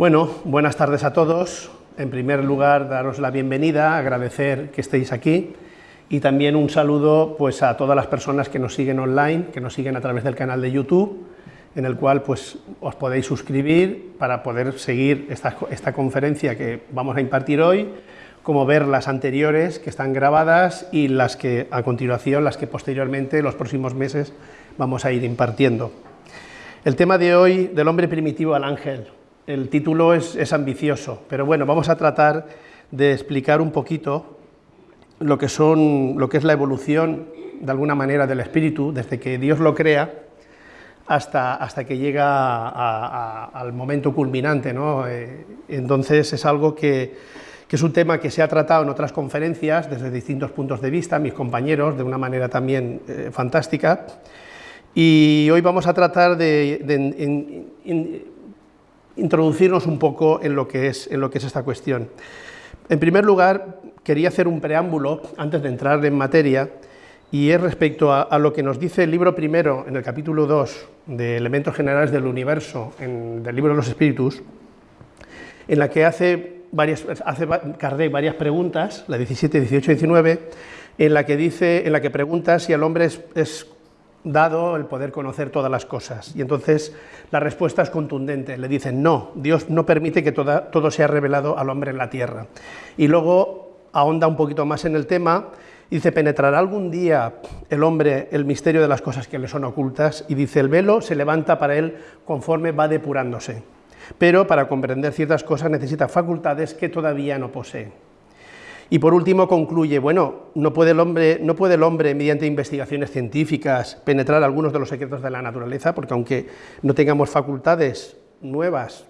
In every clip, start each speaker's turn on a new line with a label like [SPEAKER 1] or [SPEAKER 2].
[SPEAKER 1] Bueno, buenas tardes a todos. En primer lugar, daros la bienvenida, agradecer que estéis aquí y también un saludo pues, a todas las personas que nos siguen online, que nos siguen a través del canal de YouTube, en el cual pues, os podéis suscribir para poder seguir esta, esta conferencia que vamos a impartir hoy, como ver las anteriores que están grabadas y las que a continuación, las que posteriormente, los próximos meses, vamos a ir impartiendo. El tema de hoy, del hombre primitivo al ángel, el título es, ambicioso, pero bueno, vamos a tratar de explicar un poquito lo que, son, lo que es la evolución, de alguna manera, del espíritu, desde que Dios lo crea hasta, hasta que llega al momento culminante. ¿no? Eh, entonces es algo que, es un tema que se ha tratado en otras conferencias desde distintos puntos de vista, mis compañeros, de una manera también eh, fantástica, y hoy vamos a tratar de, introducirnos un poco en lo, que es, en lo que es esta cuestión. En primer lugar, quería hacer un preámbulo antes de entrar en materia, y es respecto a, lo que nos dice el libro primero, en el capítulo 2, de Elementos Generales del Universo, en, del libro de los Espíritus, en la que hace, varias, hace varias preguntas, la 17, 18 y 19, en la que, dice, en la que pregunta si el hombre es dado el poder conocer todas las cosas. Y entonces la respuesta es contundente, le dicen, no, Dios no permite que todo sea revelado al hombre en la tierra. Y luego ahonda un poquito más en el tema, dice, penetrará algún día el hombre el misterio de las cosas que le son ocultas, y dice, el velo se levanta para él conforme va depurándose, pero para comprender ciertas cosas necesita facultades que todavía no posee. Y por último concluye, bueno, no puede, el hombre, no puede el hombre, mediante investigaciones científicas, penetrar algunos de los secretos de la naturaleza, porque aunque no tengamos facultades nuevas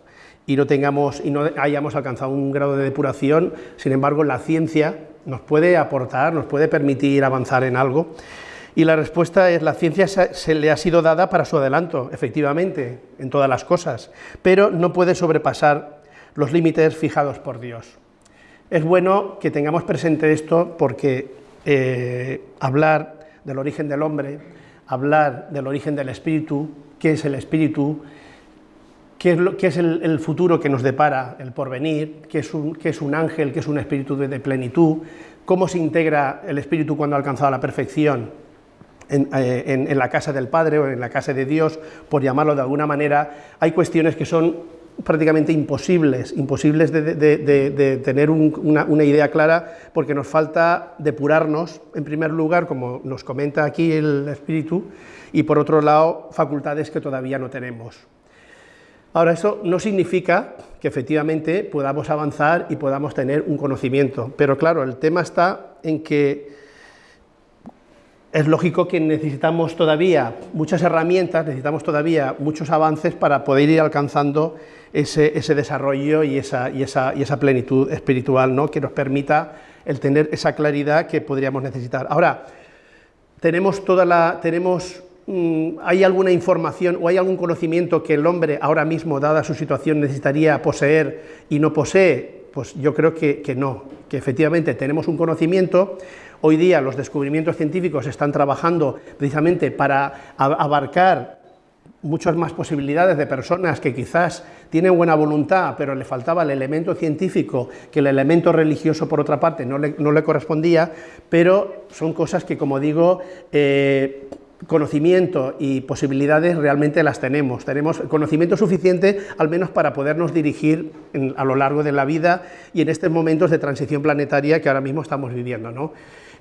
[SPEAKER 1] y no, tengamos, y no hayamos alcanzado un grado de depuración, sin embargo, la ciencia nos puede aportar, nos puede permitir avanzar en algo. Y la respuesta es, la ciencia se le ha sido dada para su adelanto, efectivamente, en todas las cosas, pero no puede sobrepasar los límites fijados por Dios. Es bueno que tengamos presente esto porque eh, hablar del origen del hombre, hablar del origen del espíritu, qué es el espíritu, qué es, el, futuro que nos depara, el porvenir, qué es un, qué es un ángel, qué es un espíritu de, plenitud, cómo se integra el espíritu cuando ha alcanzado la perfección eh, en, la casa del Padre o en la casa de Dios, por llamarlo de alguna manera, hay cuestiones que son prácticamente imposibles, imposibles de, tener una, idea clara, porque nos falta depurarnos, en primer lugar, como nos comenta aquí el Espíritu, y por otro lado, facultades que todavía no tenemos. Ahora, eso no significa que efectivamente podamos avanzar y podamos tener un conocimiento, pero claro, el tema está en que es lógico que necesitamos todavía muchas herramientas, necesitamos todavía muchos avances para poder ir alcanzando ese, desarrollo y esa, plenitud espiritual ¿no? que nos permita el tener esa claridad que podríamos necesitar. Ahora, tenemos toda la, tenemos, mm, ¿hay alguna información o hay algún conocimiento que el hombre ahora mismo, dada su situación, necesitaría poseer y no posee? Pues yo creo que, que no, que efectivamente tenemos un conocimiento, hoy día los descubrimientos científicos están trabajando precisamente para abarcar muchas más posibilidades de personas que quizás tienen buena voluntad, pero le faltaba el elemento científico, que el elemento religioso, por otra parte, no le, correspondía, pero son cosas que, como digo, eh, conocimiento y posibilidades realmente las tenemos. Tenemos conocimiento suficiente, al menos para podernos dirigir a lo largo de la vida y en estos momentos de transición planetaria que ahora mismo estamos viviendo. ¿no?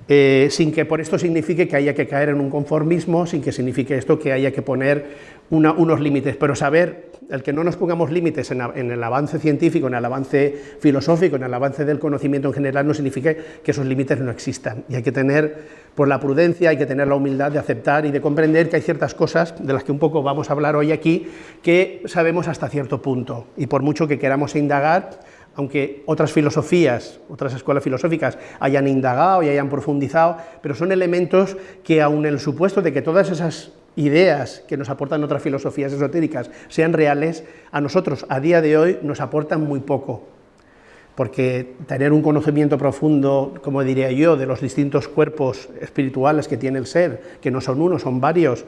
[SPEAKER 1] Eh, sin que por esto signifique que haya que caer en un conformismo, sin que signifique esto que haya que poner unos límites, pero saber, el que no nos pongamos límites en, el avance científico, en el avance filosófico, en el avance del conocimiento en general, no significa que esos límites no existan, y hay que tener por la prudencia, hay que tener la humildad de aceptar y de comprender que hay ciertas cosas, de las que un poco vamos a hablar hoy aquí, que sabemos hasta cierto punto, y por mucho que queramos indagar, aunque otras filosofías, otras escuelas filosóficas hayan indagado y hayan profundizado, pero son elementos que aun el supuesto de que todas esas ideas que nos aportan otras filosofías esotéricas sean reales, a nosotros a día de hoy nos aportan muy poco, porque tener un conocimiento profundo, como diría yo, de los distintos cuerpos espirituales que tiene el ser, que no son uno, son varios,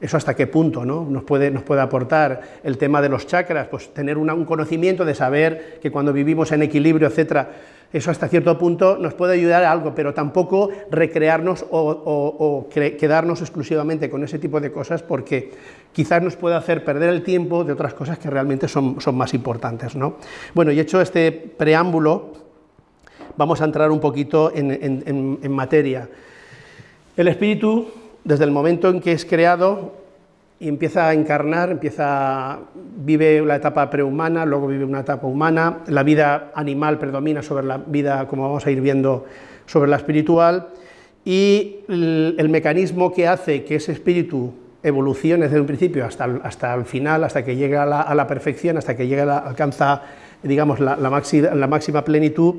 [SPEAKER 1] eso hasta qué punto ¿no? nos, puede, nos puede aportar el tema de los chakras, pues tener un conocimiento de saber que cuando vivimos en equilibrio, etcétera, eso hasta cierto punto nos puede ayudar a algo, pero tampoco recrearnos o, quedarnos exclusivamente con ese tipo de cosas porque quizás nos puede hacer perder el tiempo de otras cosas que realmente son, son más importantes. ¿no? Bueno, y hecho este preámbulo, vamos a entrar un poquito en, en materia. El espíritu desde el momento en que es creado y empieza a encarnar, empieza, vive la etapa prehumana, luego vive una etapa humana, la vida animal predomina sobre la vida, como vamos a ir viendo, sobre la espiritual, y el, mecanismo que hace que ese espíritu evolucione desde un principio hasta hasta el final, hasta que llega a la, perfección, hasta que llega alcanza digamos, la, la máxima plenitud,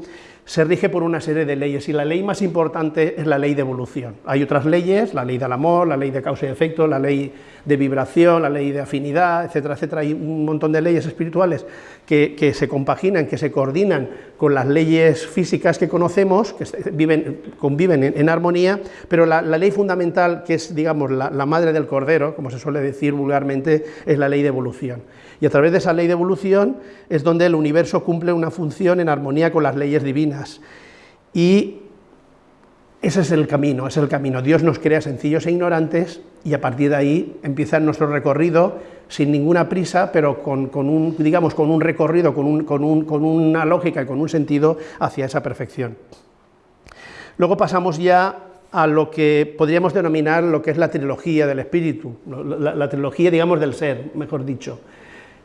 [SPEAKER 1] se rige por una serie de leyes y la ley más importante es la ley de evolución. Hay otras leyes, la ley del amor, la ley de causa y efecto, la ley de vibración, la ley de afinidad, etcétera, etcétera. Hay un montón de leyes espirituales que, se compaginan, que se coordinan con las leyes físicas que conocemos, que viven, conviven en, armonía, pero la, ley fundamental, que es digamos, la madre del cordero, como se suele decir vulgarmente, es la ley de evolución. Y a través de esa ley de evolución es donde el universo cumple una función en armonía con las leyes divinas. Y ese es el camino, es el camino. Dios nos crea sencillos e ignorantes y a partir de ahí empieza nuestro recorrido sin ninguna prisa, pero con, un, digamos, con un recorrido, con, una lógica y con un sentido hacia esa perfección. Luego pasamos ya a lo que podríamos denominar lo que es la trilogía del espíritu, la, la trilogía, digamos, del ser, mejor dicho.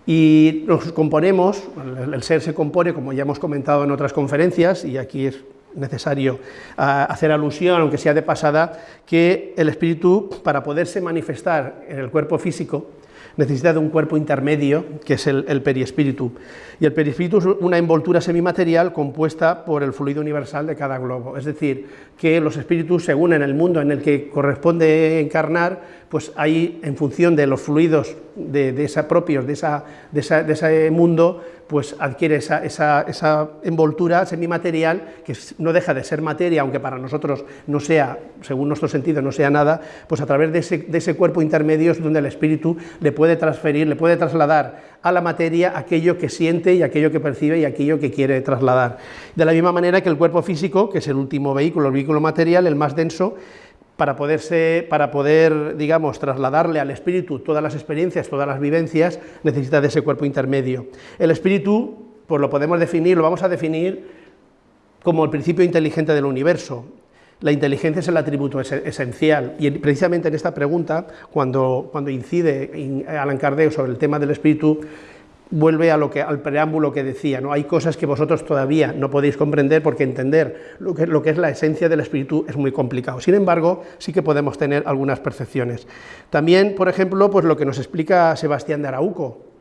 [SPEAKER 1] Y nos componemos, el ser se compone, como ya hemos comentado en otras conferencias, y aquí es necesario ah, hacer alusión, aunque sea de pasada, que el espíritu, para poderse manifestar en el cuerpo físico, necesita de un cuerpo intermedio, que es el, periespíritu. Y el perispíritu es una envoltura semimaterial compuesta por el fluido universal de cada globo. Es decir, que los espíritus, según en el mundo en el que corresponde encarnar, pues hay, en función de los fluidos de, esa propios de, esa, de, ese mundo, pues adquiere esa, envoltura semimaterial que no deja de ser materia, aunque para nosotros no sea, según nuestro sentido, no sea nada, pues a través de ese, de ese cuerpo intermedio es donde el espíritu le puede transferir, le puede trasladar a la materia aquello que siente y aquello que percibe y aquello que quiere trasladar. De la misma manera que el cuerpo físico, que es el último vehículo, el vehículo material, el más denso, para, poderse, para poder, digamos, trasladarle al espíritu todas las experiencias, todas las vivencias, necesita de ese cuerpo intermedio. El espíritu, pues lo podemos definir, lo vamos a definir como el principio inteligente del universo. La inteligencia es el atributo esencial y precisamente en esta pregunta, cuando, cuando incide Alan Kardec sobre el tema del espíritu, vuelve a lo que, al preámbulo que decía, ¿no? hay cosas que vosotros todavía no podéis comprender porque entender lo que, lo que es la esencia del espíritu es muy complicado. Sin embargo, sí que podemos tener algunas percepciones. También, por ejemplo, pues lo que nos explica Sebastián de Arauco.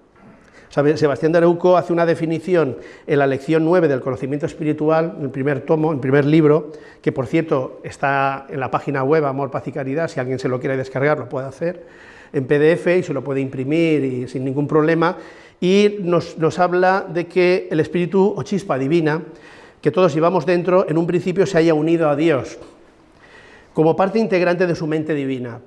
[SPEAKER 1] Sebastián de Arauco hace una definición en la lección 9 del conocimiento espiritual, en el primer tomo, en el primer libro, que por cierto está en la página web Amor, Paz y Caridad, si alguien se lo quiere descargar lo puede hacer, en PDF y se lo puede imprimir sin ningún problema, y nos, habla de que el espíritu o chispa divina, que todos llevamos dentro, en un principio se haya unido a Dios, como parte integrante de su mente divina.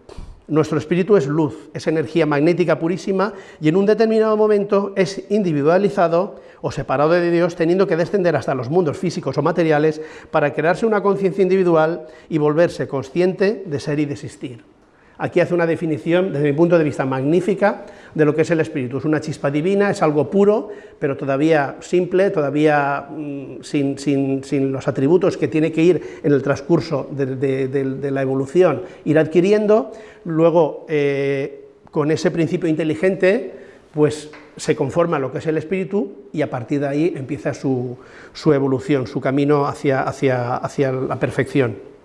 [SPEAKER 1] Nuestro espíritu es luz, es energía magnética purísima y en un determinado momento es individualizado o separado de Dios, teniendo que descender hasta los mundos físicos o materiales para crearse una conciencia individual y volverse consciente de ser y de existir. Aquí hace una definición, desde mi punto de vista, magnífica de lo que es el espíritu. Es una chispa divina, es algo puro, pero todavía simple, todavía mm, sin, los atributos que tiene que ir en el transcurso de, la evolución, ir adquiriendo. Luego, eh, con ese principio inteligente, pues se conforma lo que es el espíritu y a partir de ahí empieza su, evolución, su camino hacia, hacia la perfección.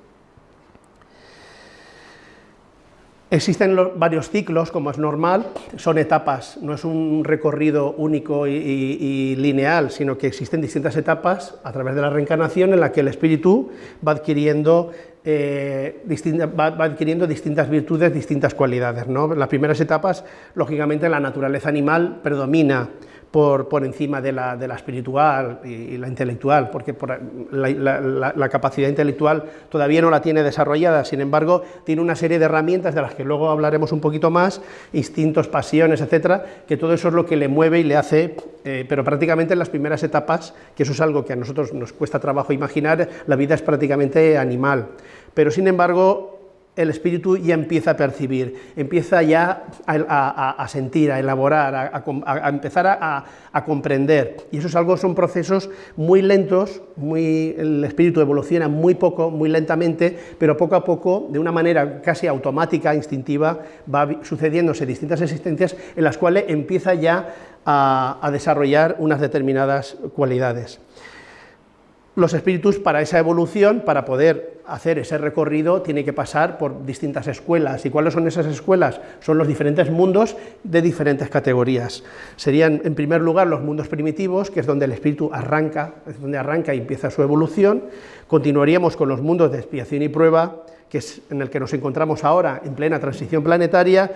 [SPEAKER 1] Existen varios ciclos, como es normal, son etapas, no es un recorrido único y, lineal, sino que existen distintas etapas a través de la reencarnación en la que el espíritu va adquiriendo, eh, va, adquiriendo distintas virtudes, distintas cualidades. ¿no? Las primeras etapas, lógicamente, la naturaleza animal predomina, por, encima de la, espiritual y, la intelectual, porque por la, la, la, capacidad intelectual todavía no la tiene desarrollada, sin embargo, tiene una serie de herramientas de las que luego hablaremos un poquito más, instintos, pasiones, etcétera, que todo eso es lo que le mueve y le hace, eh, pero prácticamente en las primeras etapas, que eso es algo que a nosotros nos cuesta trabajo imaginar, la vida es prácticamente animal, pero sin embargo, el espíritu ya empieza a percibir, empieza ya a, sentir, a elaborar, a, empezar a, comprender. Y eso es algo, son procesos muy lentos, el espíritu evoluciona muy poco, muy lentamente, pero poco a poco, de una manera casi automática, instintiva, va sucediéndose distintas existencias en las cuales empieza ya a desarrollar unas determinadas cualidades los espíritus para esa evolución, para poder hacer ese recorrido, tiene que pasar por distintas escuelas. ¿Y cuáles son esas escuelas? Son los diferentes mundos de diferentes categorías. Serían, en primer lugar, los mundos primitivos, que es donde el espíritu arranca, es donde arranca y empieza su evolución. Continuaríamos con los mundos de expiación y prueba, que es en el que nos encontramos ahora, en plena transición planetaria,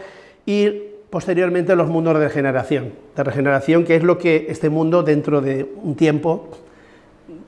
[SPEAKER 1] y posteriormente los mundos de regeneración, de regeneración, que es lo que este mundo, dentro de un tiempo,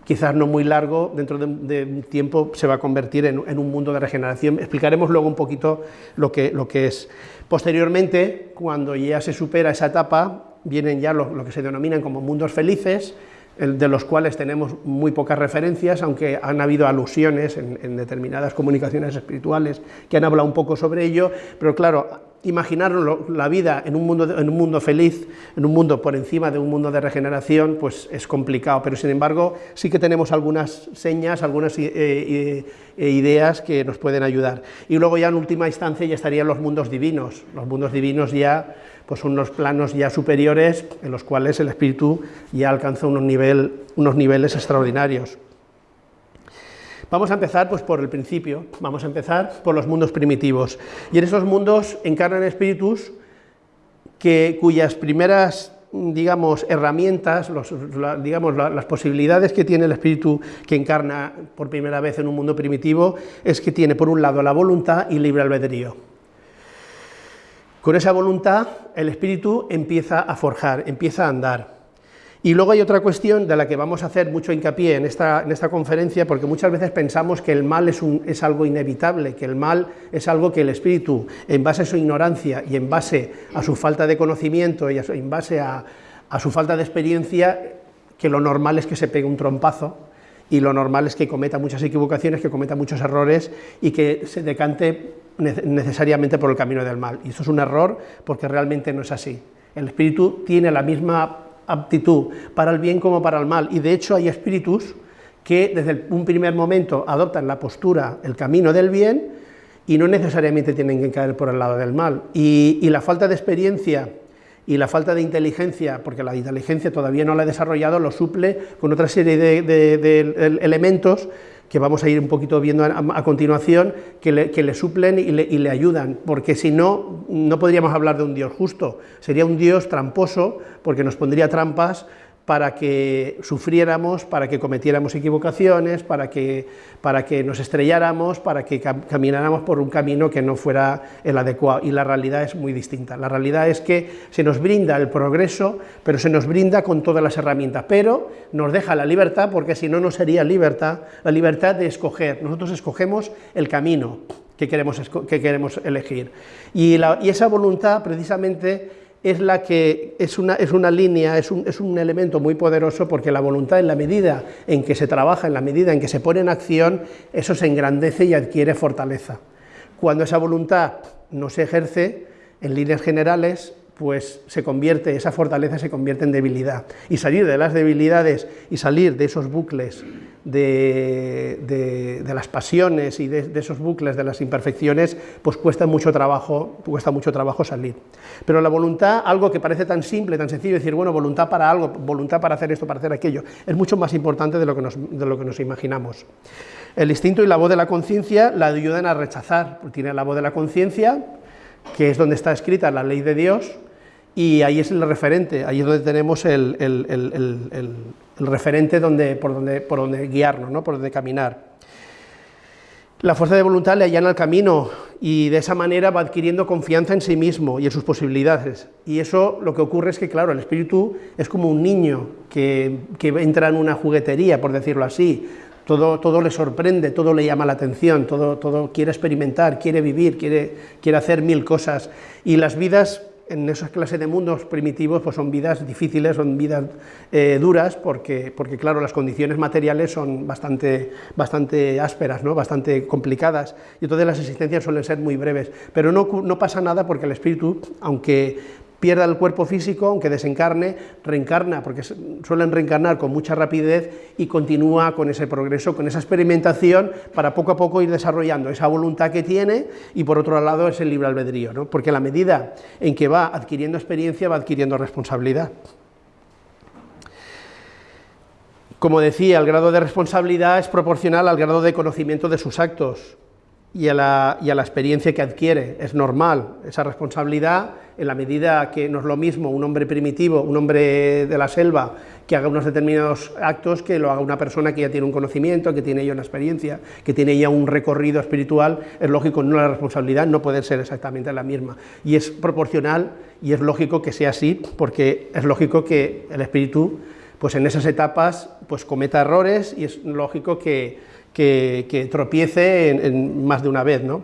[SPEAKER 1] quizás no muy largo, dentro de, un tiempo se va a convertir en, un mundo de regeneración. Explicaremos luego un poquito lo que, lo es. Posteriormente, cuando ya se supera esa etapa, vienen ya lo, que se denominan como mundos felices, de los cuales tenemos muy pocas referencias, aunque han habido alusiones en, determinadas comunicaciones espirituales que han hablado un poco sobre ello, pero claro, imaginaros la vida en un, mundo, en un mundo feliz, en un mundo por encima de un mundo de regeneración, pues es complicado, pero sin embargo sí que tenemos algunas señas, algunas eh, eh, eh, ideas que nos pueden ayudar. Y luego ya en última instancia ya estarían los mundos divinos, los mundos divinos ya pues unos planos ya superiores en los cuales el espíritu ya alcanza unos, nivel, unos niveles extraordinarios. Vamos a empezar pues, por el principio, vamos a empezar por los mundos primitivos. Y en esos mundos encarnan espíritus que, cuyas primeras digamos, herramientas, digamos, las posibilidades que tiene el espíritu que encarna por primera vez en un mundo primitivo es que tiene, por un lado, la voluntad y libre albedrío. Con esa voluntad, el espíritu empieza a forjar, empieza a andar. Y luego hay otra cuestión de la que vamos a hacer mucho hincapié en esta, en esta conferencia, porque muchas veces pensamos que el mal es, es, algo inevitable, que el mal es algo que el espíritu, en base a su ignorancia y en base a su falta de conocimiento y en base a, a su falta de experiencia, que lo normal es que se pegue un trompazo y lo normal es que cometa muchas equivocaciones, que cometa muchos errores y que se decante necesariamente por el camino del mal. Y eso es un error porque realmente no es así. El espíritu tiene la misma aptitud para el bien como para el mal, y de hecho hay espíritus que desde un primer momento adoptan la postura, el camino del bien, y no necesariamente tienen que caer por el lado del mal. Y, la falta de experiencia y la falta de inteligencia, porque la inteligencia todavía no la ha desarrollado, lo suple con otra serie de elementos que vamos a ir un poquito viendo a, continuación, que le, suplen y le, y le, ayudan, porque si no, no podríamos hablar de un Dios justo, sería un Dios tramposo, porque nos pondría trampas para que sufriéramos, para que cometiéramos equivocaciones, para que, para que nos estrelláramos, para que camináramos por un camino que no fuera el adecuado. Y la realidad es muy distinta. La realidad es que se nos brinda el progreso, pero se nos brinda con todas las herramientas, pero nos deja la libertad, porque si no, no sería libertad, la libertad de escoger. Nosotros escogemos el camino que queremos, que queremos elegir. Y, y esa voluntad, precisamente, es la que es una, es una línea, es un, es un, elemento muy poderoso porque la voluntad en la medida en que se trabaja, en la medida en que se pone en acción, eso se engrandece y adquiere fortaleza. Cuando esa voluntad no se ejerce, en líneas generales, pues se convierte, esa fortaleza se convierte en debilidad. Y salir de las debilidades y salir de esos bucles de, las pasiones y de, esos bucles de las imperfecciones, pues cuesta mucho trabajo, cuesta mucho trabajo salir. Pero la voluntad, algo que parece tan simple, tan sencillo, decir, bueno, voluntad para algo, voluntad para hacer esto, para hacer aquello, es mucho más importante de lo que nos, de lo que nos imaginamos. El instinto y la voz de la conciencia la ayudan a rechazar, tiene la voz de la conciencia, que es donde está escrita la ley de Dios, y ahí es el referente, ahí es donde tenemos el, referente donde, por, donde, por donde guiarnos, ¿no? por donde caminar. La fuerza de voluntad le allana el camino y de esa manera va adquiriendo confianza en sí mismo y en sus posibilidades. Y eso lo que ocurre es que, claro, el espíritu es como un niño que, entra en una juguetería, por decirlo así, todo, todo, le sorprende, todo le llama la atención, todo, todo quiere experimentar, quiere vivir, quiere, quiere hacer mil cosas. Y las vidas en esas clases de mundos primitivos pues son vidas difíciles, son vidas eh, duras, porque, porque claro, las condiciones materiales son bastante, bastante ásperas, ¿no? bastante complicadas, y entonces las existencias suelen ser muy breves. Pero no, no pasa nada porque el espíritu, aunque pierda el cuerpo físico, aunque desencarne, reencarna, porque suelen reencarnar con mucha rapidez y continúa con ese progreso, con esa experimentación, para poco a poco ir desarrollando esa voluntad que tiene y por otro lado es el libre albedrío, ¿no? porque a la medida en que va adquiriendo experiencia va adquiriendo responsabilidad. Como decía, el grado de responsabilidad es proporcional al grado de conocimiento de sus actos y a la, experiencia que adquiere, es normal, esa responsabilidad en la medida que no es lo mismo un hombre primitivo, un hombre de la selva, que haga unos determinados actos que lo haga una persona que ya tiene un conocimiento, que tiene ya una experiencia, que tiene ya un recorrido espiritual, es lógico, no la responsabilidad no puede ser exactamente la misma. Y es proporcional y es lógico que sea así, porque es lógico que el espíritu, pues en esas etapas, pues cometa errores y es lógico que, que, tropiece en, más de una vez, ¿no?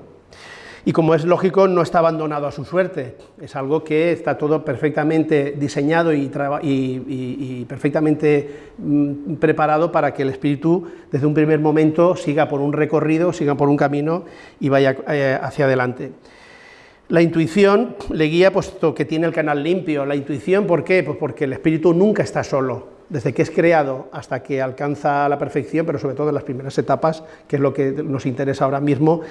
[SPEAKER 1] y como es lógico, no está abandonado a su suerte, es algo que está todo perfectamente diseñado y, perfectamente mm, preparado para que el espíritu desde un primer momento siga por un recorrido, siga por un camino y vaya eh, hacia adelante. La intuición le guía puesto que tiene el canal limpio. La intuición, ¿por qué? Pues porque el espíritu nunca está solo, desde que es creado hasta que alcanza la perfección, pero sobre todo en las primeras etapas, que es lo que nos interesa ahora mismo,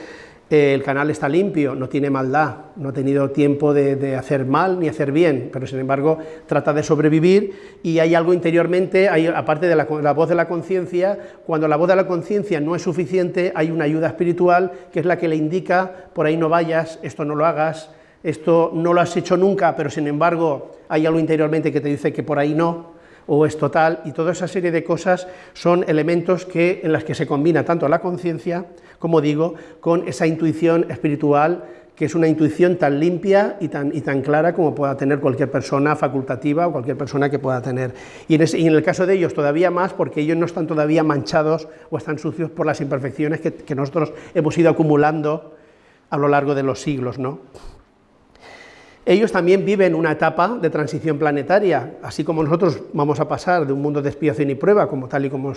[SPEAKER 1] el canal está limpio, no tiene maldad, no ha tenido tiempo de, hacer mal ni hacer bien, pero sin embargo trata de sobrevivir y hay algo interiormente, aparte de la, voz de la conciencia, cuando la voz de la conciencia no es suficiente, hay una ayuda espiritual que es la que le indica, por ahí no vayas, esto no lo hagas, esto no lo has hecho nunca, pero sin embargo hay algo interiormente que te dice que por ahí no, o es total, y toda esa serie de cosas son elementos que, en las que se combina tanto la conciencia, como digo, con esa intuición espiritual, que es una intuición tan limpia y tan, y tan clara como pueda tener cualquier persona facultativa o cualquier persona que pueda tener. Y en, en, el caso de ellos todavía más, porque ellos no están todavía manchados o están sucios por las imperfecciones que, que nosotros hemos ido acumulando a lo largo de los siglos, ¿no? Ellos también viven una etapa de transición planetaria, así como nosotros vamos a pasar de un mundo de expiación y prueba, como tal y como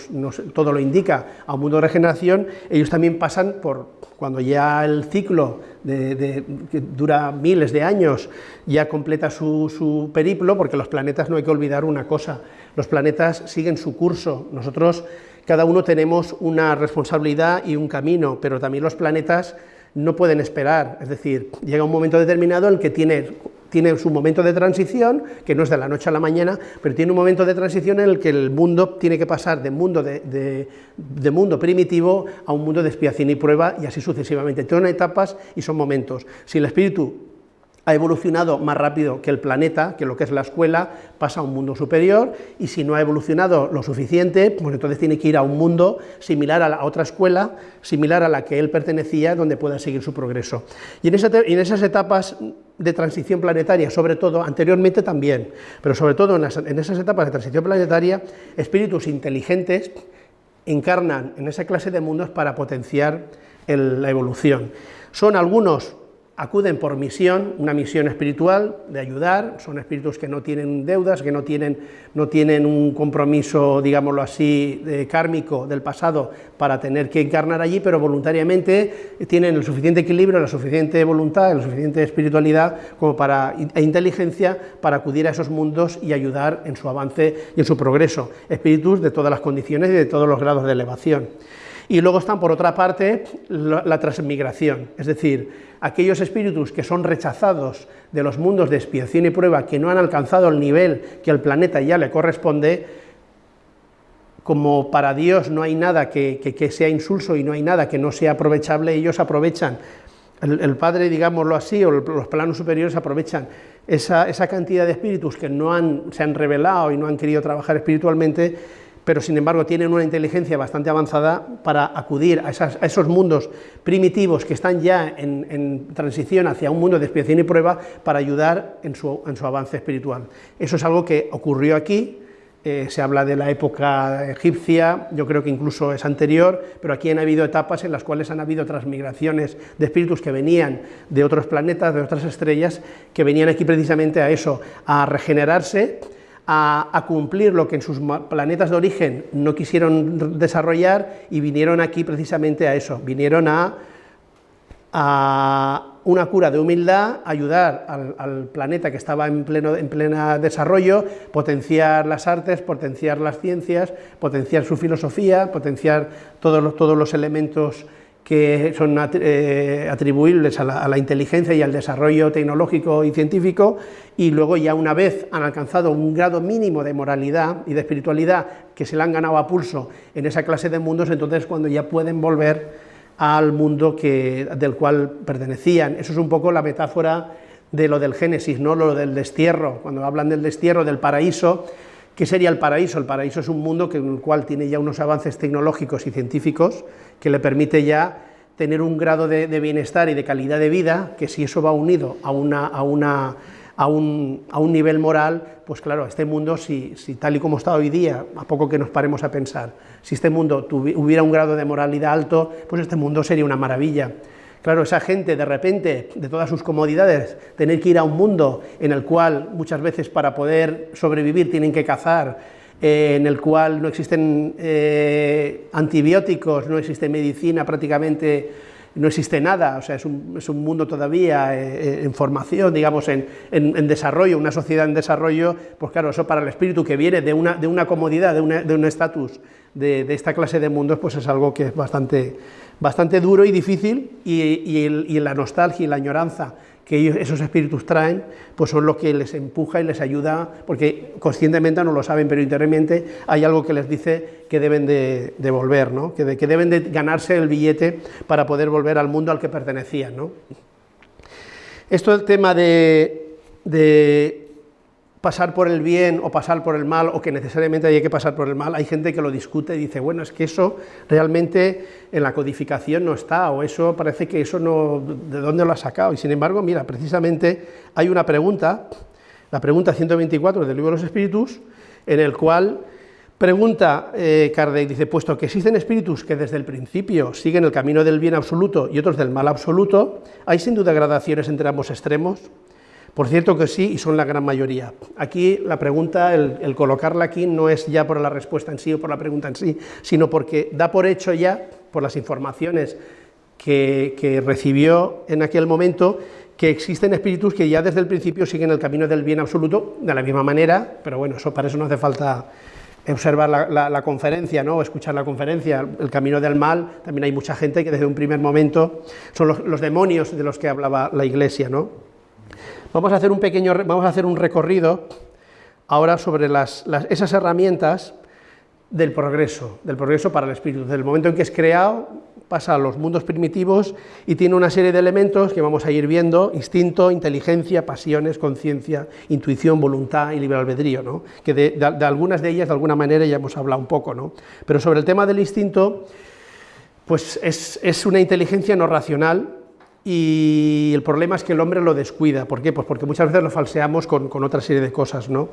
[SPEAKER 1] todo lo indica, a un mundo de regeneración, ellos también pasan por, cuando ya el ciclo que dura miles de años ya completa su, su periplo, porque los planetas no hay que olvidar una cosa, los planetas siguen su curso, nosotros cada uno tenemos una responsabilidad y un camino, pero también los planetas no pueden esperar, es decir, llega un momento determinado en el que tiene, tiene su momento de transición, que no es de la noche a la mañana, pero tiene un momento de transición en el que el mundo tiene que pasar de mundo, de, de mundo primitivo a un mundo de expiación y prueba, y así sucesivamente. Son etapas y son momentos. Si el espíritu ha evolucionado más rápido que el planeta, que lo que es la escuela, pasa a un mundo superior, y si no ha evolucionado lo suficiente, pues entonces tiene que ir a un mundo similar a otra escuela, similar a la que él pertenecía, donde pueda seguir su progreso. Y en esas etapas de transición planetaria, sobre todo, anteriormente también, pero sobre todo en, esas etapas de transición planetaria, espíritus inteligentes encarnan en esa clase de mundos para potenciar la evolución. Son algunos acuden por misión, una misión espiritual de ayudar, son espíritus que no tienen deudas, que no tienen, no tienen un compromiso, digámoslo así, de kármico del pasado para tener que encarnar allí, pero voluntariamente tienen el suficiente equilibrio, la suficiente voluntad, la suficiente espiritualidad como para, e inteligencia para acudir a esos mundos y ayudar en su avance y en su progreso, espíritus de todas las condiciones y de todos los grados de elevación. Y luego están, por otra parte, la, transmigración, es decir, aquellos espíritus que son rechazados de los mundos de expiación y prueba, que no han alcanzado el nivel que al planeta ya le corresponde, como para Dios no hay nada que, sea insulso y no hay nada que no sea aprovechable, ellos aprovechan, el, Padre, digámoslo así, o los planos superiores aprovechan esa, cantidad de espíritus que no han, se han revelado y no han querido trabajar espiritualmente, pero sin embargo tienen una inteligencia bastante avanzada para acudir a, esos mundos primitivos que están ya en, transición hacia un mundo de expiación y prueba para ayudar en su, avance espiritual. Eso es algo que ocurrió aquí, eh, se habla de la época egipcia, yo creo que incluso es anterior, pero aquí han habido etapas en las cuales han habido transmigraciones de espíritus que venían de otros planetas, de otras estrellas, que venían aquí precisamente a eso, a regenerarse, a, cumplir lo que en sus planetas de origen no quisieron desarrollar y vinieron aquí precisamente a eso, vinieron a, a una cura de humildad, ayudar al, planeta que estaba en pleno en plena desarrollo, potenciar las artes, potenciar las ciencias, potenciar su filosofía, potenciar todos todos los elementos que son eh, atribuibles a la, inteligencia y al desarrollo tecnológico y científico, y luego ya una vez han alcanzado un grado mínimo de moralidad y de espiritualidad que se le han ganado a pulso en esa clase de mundos, entonces cuando ya pueden volver al mundo que, del cual pertenecían. Eso es un poco la metáfora de lo del Génesis, ¿no? lo del destierro, cuando hablan del destierro, del paraíso, ¿Qué sería el paraíso? El paraíso es un mundo que, en el cual tiene ya unos avances tecnológicos y científicos que le permite ya tener un grado de, bienestar y de calidad de vida, que si eso va unido a, una, a, una, a, un, a un, nivel moral, pues claro, este mundo, si, si, tal y como está hoy día, a poco que nos paremos a pensar, si este mundo hubiera un grado de moralidad alto, pues este mundo sería una maravilla. Claro, esa gente de repente, de todas sus comodidades, tener que ir a un mundo en el cual muchas veces para poder sobrevivir tienen que cazar, eh, en el cual no existen eh, antibióticos, no existe medicina prácticamente, no existe nada, o sea, es un, es un mundo todavía eh, en formación, digamos, en, en, desarrollo, una sociedad en desarrollo, pues claro, eso para el espíritu que viene de una, de una comodidad, de, de un estatus de esta clase de mundos, pues es algo que es bastante bastante duro y difícil, y, la nostalgia y la añoranza que esos espíritus traen, pues son lo que les empuja y les ayuda, porque conscientemente no lo saben, pero internamente hay algo que les dice que deben de, volver, ¿no? que, deben de ganarse el billete para poder volver al mundo al que pertenecían. ¿no? Esto el tema de pasar por el bien o pasar por el mal, o que necesariamente hay que pasar por el mal, hay gente que lo discute y dice, bueno, es que eso realmente en la codificación no está, o eso parece que eso no, ¿de dónde lo ha sacado? Y sin embargo, mira, precisamente hay una pregunta, la pregunta 124 del libro de los espíritus, en el cual pregunta eh, Kardec, dice, puesto que existen espíritus que desde el principio siguen el camino del bien absoluto y otros del mal absoluto, ¿hay sin duda gradaciones entre ambos extremos? Por cierto que sí, y son la gran mayoría. Aquí la pregunta, el, colocarla aquí, no es ya por la respuesta en sí o por la pregunta en sí, sino porque da por hecho ya, por las informaciones que, recibió en aquel momento, que existen espíritus que ya desde el principio siguen el camino del bien absoluto de la misma manera, pero bueno, eso para eso no hace falta observar la, conferencia, ¿no? o escuchar la conferencia, el camino del mal, también hay mucha gente que desde un primer momento son los, los demonios de los que hablaba la Iglesia, ¿no? Vamos a hacer un pequeño, vamos a hacer un recorrido ahora sobre esas herramientas del progreso, del progreso para el espíritu. Desde el momento en que es creado, pasa a los mundos primitivos y tiene una serie de elementos que vamos a ir viendo, instinto, inteligencia, pasiones, conciencia, intuición, voluntad y libre albedrío, ¿no? que de, algunas de ellas, de alguna manera, ya hemos hablado un poco, ¿no? pero sobre el tema del instinto, pues es, es una inteligencia no racional, y el problema es que el hombre lo descuida. ¿Por qué? Pues porque muchas veces lo falseamos con, otra serie de cosas. ¿no?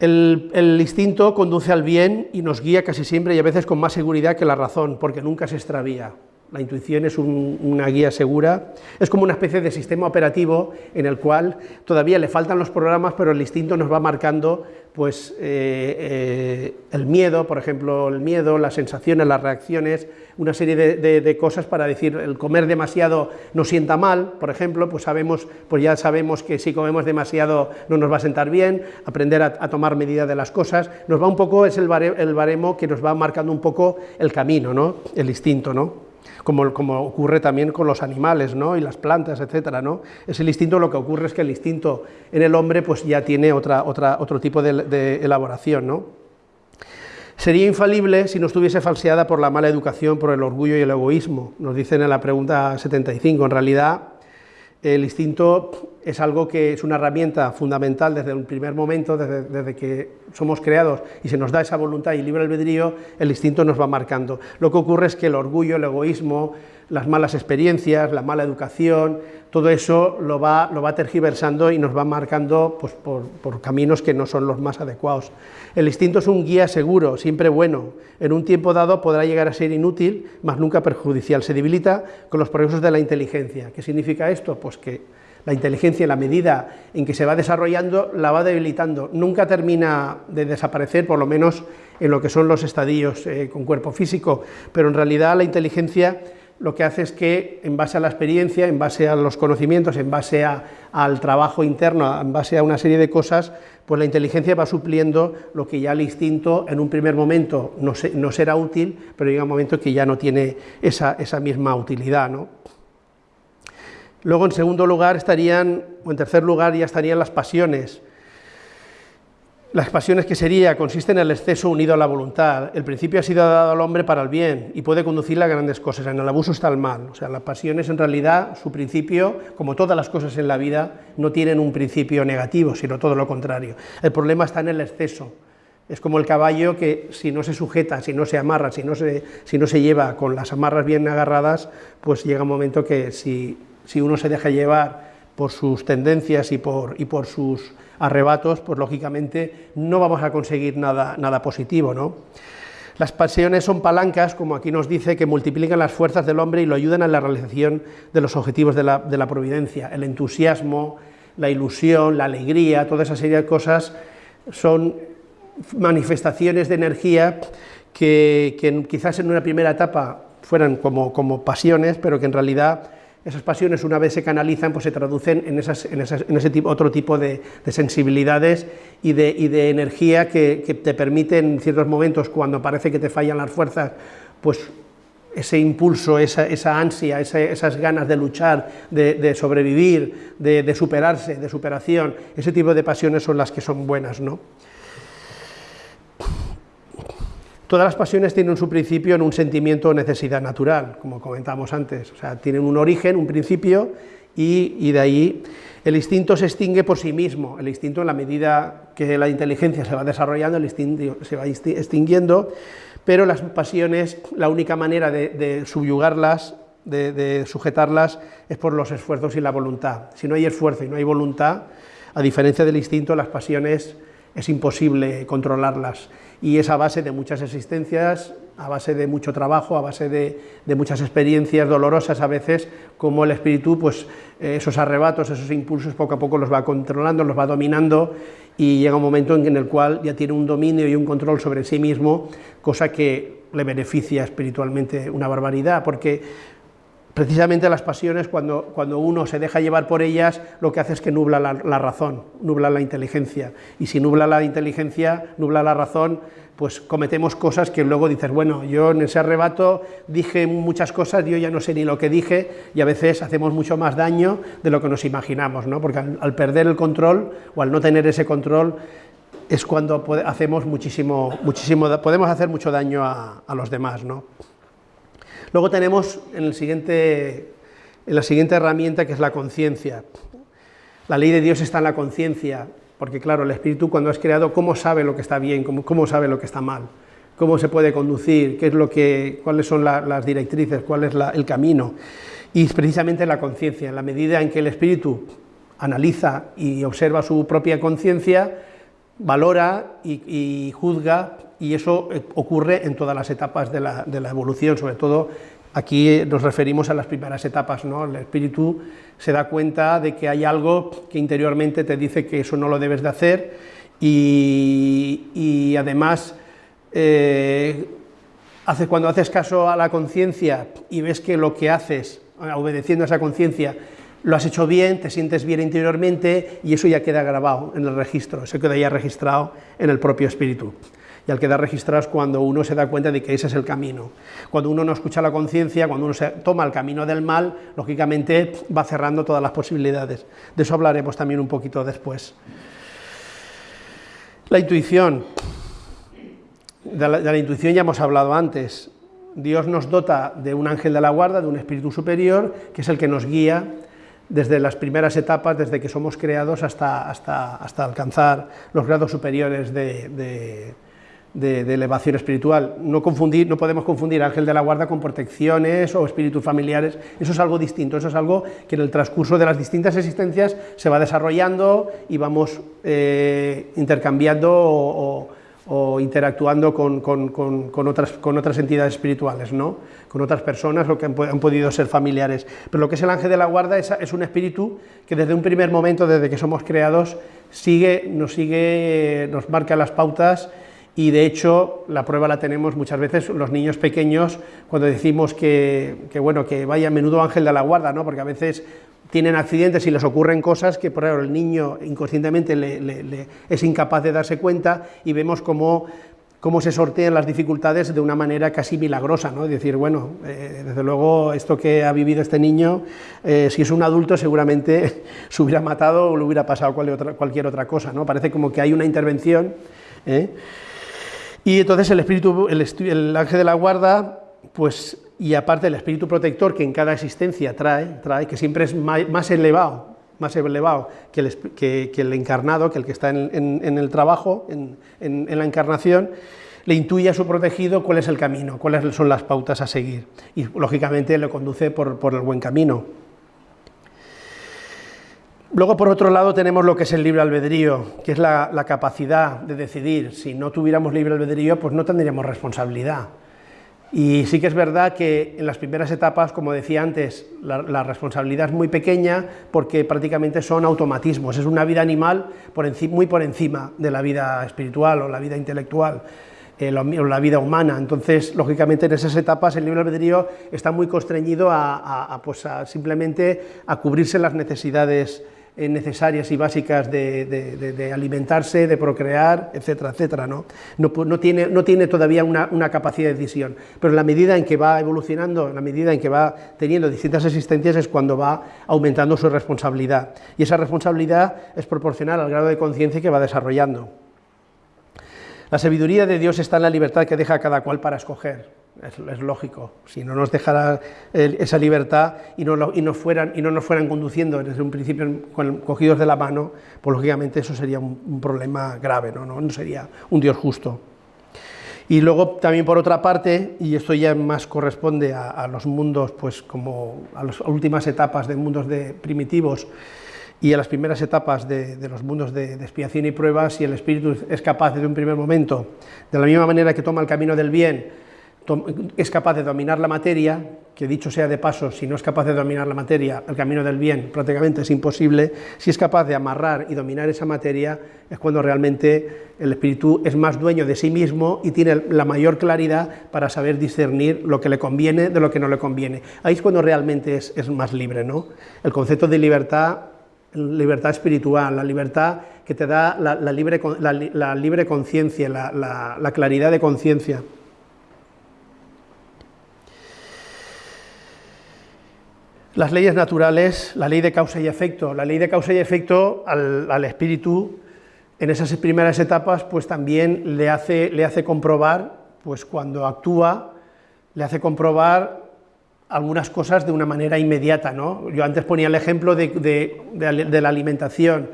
[SPEAKER 1] El, el, instinto conduce al bien y nos guía casi siempre y a veces con más seguridad que la razón, porque nunca se extravía. La intuición es una guía segura, es como una especie de sistema operativo en el cual todavía le faltan los programas, pero el instinto nos va marcando pues, eh, eh, el miedo, por ejemplo, el miedo, las sensaciones, las reacciones, una serie de, cosas para decir, el comer demasiado nos sienta mal, por ejemplo, pues, sabemos, pues ya sabemos que si comemos demasiado no nos va a sentar bien, aprender a, tomar medida de las cosas, nos va un poco, es el el baremo que nos va marcando un poco el camino, ¿no? el instinto, ¿no? Como, ocurre también con los animales ¿no? y las plantas, etcétera, ¿no? Es el instinto, lo que ocurre es que el instinto en el hombre pues ya tiene otra, otra, otro tipo de, elaboración. ¿no? Sería infalible si no estuviese falseada por la mala educación, por el orgullo y el egoísmo, nos dicen en la pregunta 75. En realidad, el instinto es algo que es una herramienta fundamental desde un primer momento, desde, que somos creados y se nos da esa voluntad y libre albedrío, el instinto nos va marcando. Lo que ocurre es que el orgullo, el egoísmo, las malas experiencias, la mala educación, todo eso lo va, lo va tergiversando y nos va marcando pues, por, caminos que no son los más adecuados. El instinto es un guía seguro, siempre bueno. En un tiempo dado podrá llegar a ser inútil, mas nunca perjudicial. Se debilita con los progresos de la inteligencia. ¿Qué significa esto? Pues que la inteligencia, en la medida en que se va desarrollando, la va debilitando. Nunca termina de desaparecer, por lo menos en lo que son los estadios eh, con cuerpo físico, pero en realidad la inteligencia lo que hace es que, en base a la experiencia, en base a los conocimientos, en base al trabajo interno, en base a una serie de cosas, pues la inteligencia va supliendo lo que ya el instinto en un primer momento no, será útil, pero llega un momento que ya no tiene esa, esa misma utilidad. ¿no? Luego, en segundo lugar, estarían, o en tercer lugar, ya estarían las pasiones, las pasiones que sería, consisten en el exceso unido a la voluntad. El principio ha sido dado al hombre para el bien y puede conducirle a grandes cosas. En el abuso está el mal. O sea, las pasiones en realidad, su principio, como todas las cosas en la vida, no tienen un principio negativo, sino todo lo contrario. El problema está en el exceso. Es como el caballo que si no se sujeta, si no se amarra, si no se, si no se lleva con las amarras bien agarradas, pues llega un momento que si, si uno se deja llevar por sus tendencias y por, y por sus arrebatos, pues lógicamente no vamos a conseguir nada, nada positivo. ¿no? Las pasiones son palancas, como aquí nos dice, que multiplican las fuerzas del hombre y lo ayudan a la realización de los objetivos de la, de la providencia. El entusiasmo, la ilusión, la alegría, toda esa serie de cosas son manifestaciones de energía que, que quizás en una primera etapa fueran como, como pasiones, pero que en realidad esas pasiones una vez se canalizan, pues se traducen en, esas, en, ese otro tipo de, sensibilidades y de, energía que, te permiten en ciertos momentos, cuando parece que te fallan las fuerzas, pues ese impulso, esa, ansia, esas ganas de luchar, de, sobrevivir, de, de, superarse, de superación, ese tipo de pasiones son las que son buenas, ¿no? Todas las pasiones tienen su principio en un sentimiento o necesidad natural, como comentamos antes, o sea, tienen un origen, un principio, y, de ahí el instinto se extingue por sí mismo, el instinto en la medida que la inteligencia se va desarrollando, el instinto se va extinguiendo, pero las pasiones, la única manera de, subyugarlas, de, de sujetarlas, es por los esfuerzos y la voluntad. Si no hay esfuerzo y no hay voluntad, a diferencia del instinto, las pasiones es imposible controlarlas y es a base de muchas existencias, a base de mucho trabajo, a base de, muchas experiencias dolorosas a veces, como el espíritu, pues eh, esos arrebatos, esos impulsos poco a poco los va controlando, los va dominando y llega un momento en el cual ya tiene un dominio y un control sobre sí mismo, cosa que le beneficia espiritualmente una barbaridad, porque precisamente las pasiones, cuando, cuando, uno se deja llevar por ellas, lo que hace es que nubla la, razón, nubla la inteligencia, y si nubla la inteligencia, nubla la razón, pues cometemos cosas que luego dices, bueno, yo en ese arrebato dije muchas cosas, yo ya no sé ni lo que dije, y a veces hacemos mucho más daño de lo que nos imaginamos, ¿no? porque al, perder el control, o al no tener ese control, es cuando hacemos muchísimo, muchísimo, podemos hacer mucho daño a, a los demás, ¿no? Luego tenemos en, la siguiente herramienta que es la conciencia. La ley de Dios está en la conciencia, porque claro, el espíritu cuando es creado, ¿cómo sabe lo que está bien? ¿Cómo, sabe lo que está mal? ¿Cómo se puede conducir? ¿Qué es lo que, ¿Cuáles son las directrices? ¿Cuál es el camino? Y precisamente la conciencia, en la medida en que el espíritu analiza y observa su propia conciencia, valora y, juzga, y eso eh, ocurre en todas las etapas de la, evolución, sobre todo aquí nos referimos a las primeras etapas, ¿no? el espíritu se da cuenta de que hay algo que interiormente te dice que eso no lo debes de hacer, y, además eh, cuando haces caso a la conciencia y ves que lo que haces, obedeciendo a esa conciencia, lo has hecho bien, te sientes bien interiormente y eso ya queda grabado en el registro, eso queda ya registrado en el propio espíritu. Y al quedar registrado es cuando uno se da cuenta de que ese es el camino. Cuando uno no escucha la conciencia, cuando uno se toma el camino del mal, lógicamente va cerrando todas las posibilidades. De eso hablaremos también un poquito después. La intuición. De la, intuición ya hemos hablado antes. Dios nos dota de un ángel de la guarda, de un espíritu superior, que es el que nos guía desde las primeras etapas, desde que somos creados hasta, hasta, hasta alcanzar los grados superiores de, elevación espiritual. No, confundir, no podemos confundir ángel de la guarda con protecciones o espíritus familiares, eso es algo distinto, eso es algo que en el transcurso de las distintas existencias se va desarrollando y vamos eh, intercambiando o interactuando con, otras, con otras entidades espirituales, ¿no? con otras personas o que han, podido ser familiares. Pero lo que es el ángel de la guarda es, es, un espíritu que desde un primer momento, desde que somos creados, sigue, nos sigue, nos marca las pautas y de hecho la prueba la tenemos muchas veces los niños pequeños cuando decimos que, bueno, que vaya menudo ángel de la guarda, ¿no? porque a veces tienen accidentes y les ocurren cosas que por ejemplo, el niño inconscientemente le, es incapaz de darse cuenta y vemos cómo, cómo, se sortean las dificultades de una manera casi milagrosa, ¿no? decir, bueno, eh, desde luego esto que ha vivido este niño, eh, si es un adulto seguramente se hubiera matado o le hubiera pasado cualquier otra cosa, ¿no? parece como que hay una intervención, ¿eh? Y entonces el espíritu, el, el ángel de la guarda, pues y aparte el espíritu protector que en cada existencia trae, trae que siempre es más elevado, más elevado que el, que, el encarnado, que el que está en, el trabajo, en, la encarnación, le intuye a su protegido cuál es el camino, cuáles son las pautas a seguir, y lógicamente le conduce por, el buen camino. Luego, por otro lado, tenemos lo que es el libre albedrío, que es la, capacidad de decidir. Si no tuviéramos libre albedrío, pues no tendríamos responsabilidad. Y sí que es verdad que en las primeras etapas, como decía antes, la, responsabilidad es muy pequeña porque prácticamente son automatismos, es una vida animal muy por encima de la vida espiritual o la vida intelectual. Eh, o la vida humana. Entonces, lógicamente, en esas etapas el libre albedrío está muy constreñido a, pues simplemente a cubrirse las necesidades necesarias y básicas de, alimentarse, de procrear, etcétera, etcétera. ¿no? No, tiene, todavía una, capacidad de decisión, pero en la medida en que va evolucionando, en la medida en que va teniendo distintas existencias es cuando va aumentando su responsabilidad. Y esa responsabilidad es proporcional al grado de conciencia que va desarrollando. La sabiduría de Dios está en la libertad que deja cada cual para escoger es, lógico. Si no nos dejara esa libertad y no, y, fueran, y no nos fueran conduciendo desde un principio cogidos de la mano, pues lógicamente eso sería un, problema grave, ¿no? ¿no? sería un Dios justo. Y luego también por otra parte, y esto ya más corresponde a, los mundos, pues como a las últimas etapas de mundos de primitivos y a las primeras etapas de, los mundos de, de, expiación y pruebas, si el espíritu es capaz desde un primer momento, de la misma manera que toma el camino del bien, es capaz de dominar la materia, que dicho sea de paso, si no es capaz de dominar la materia, el camino del bien prácticamente es imposible, si es capaz de amarrar y dominar esa materia, es cuando realmente el espíritu es más dueño de sí mismo y tiene la mayor claridad para saber discernir lo que le conviene de lo que no le conviene. Ahí es cuando realmente es, más libre, ¿no? El concepto de libertad, libertad espiritual, la libertad que te da la, libre, la libre conciencia, la claridad de conciencia. Las leyes naturales, la ley de causa y efecto, la ley de causa y efecto al, espíritu en esas primeras etapas pues también le hace, le hace comprobar, pues cuando actúa, le hace comprobar algunas cosas de una manera inmediata. ¿no? Yo antes ponía el ejemplo de, la alimentación,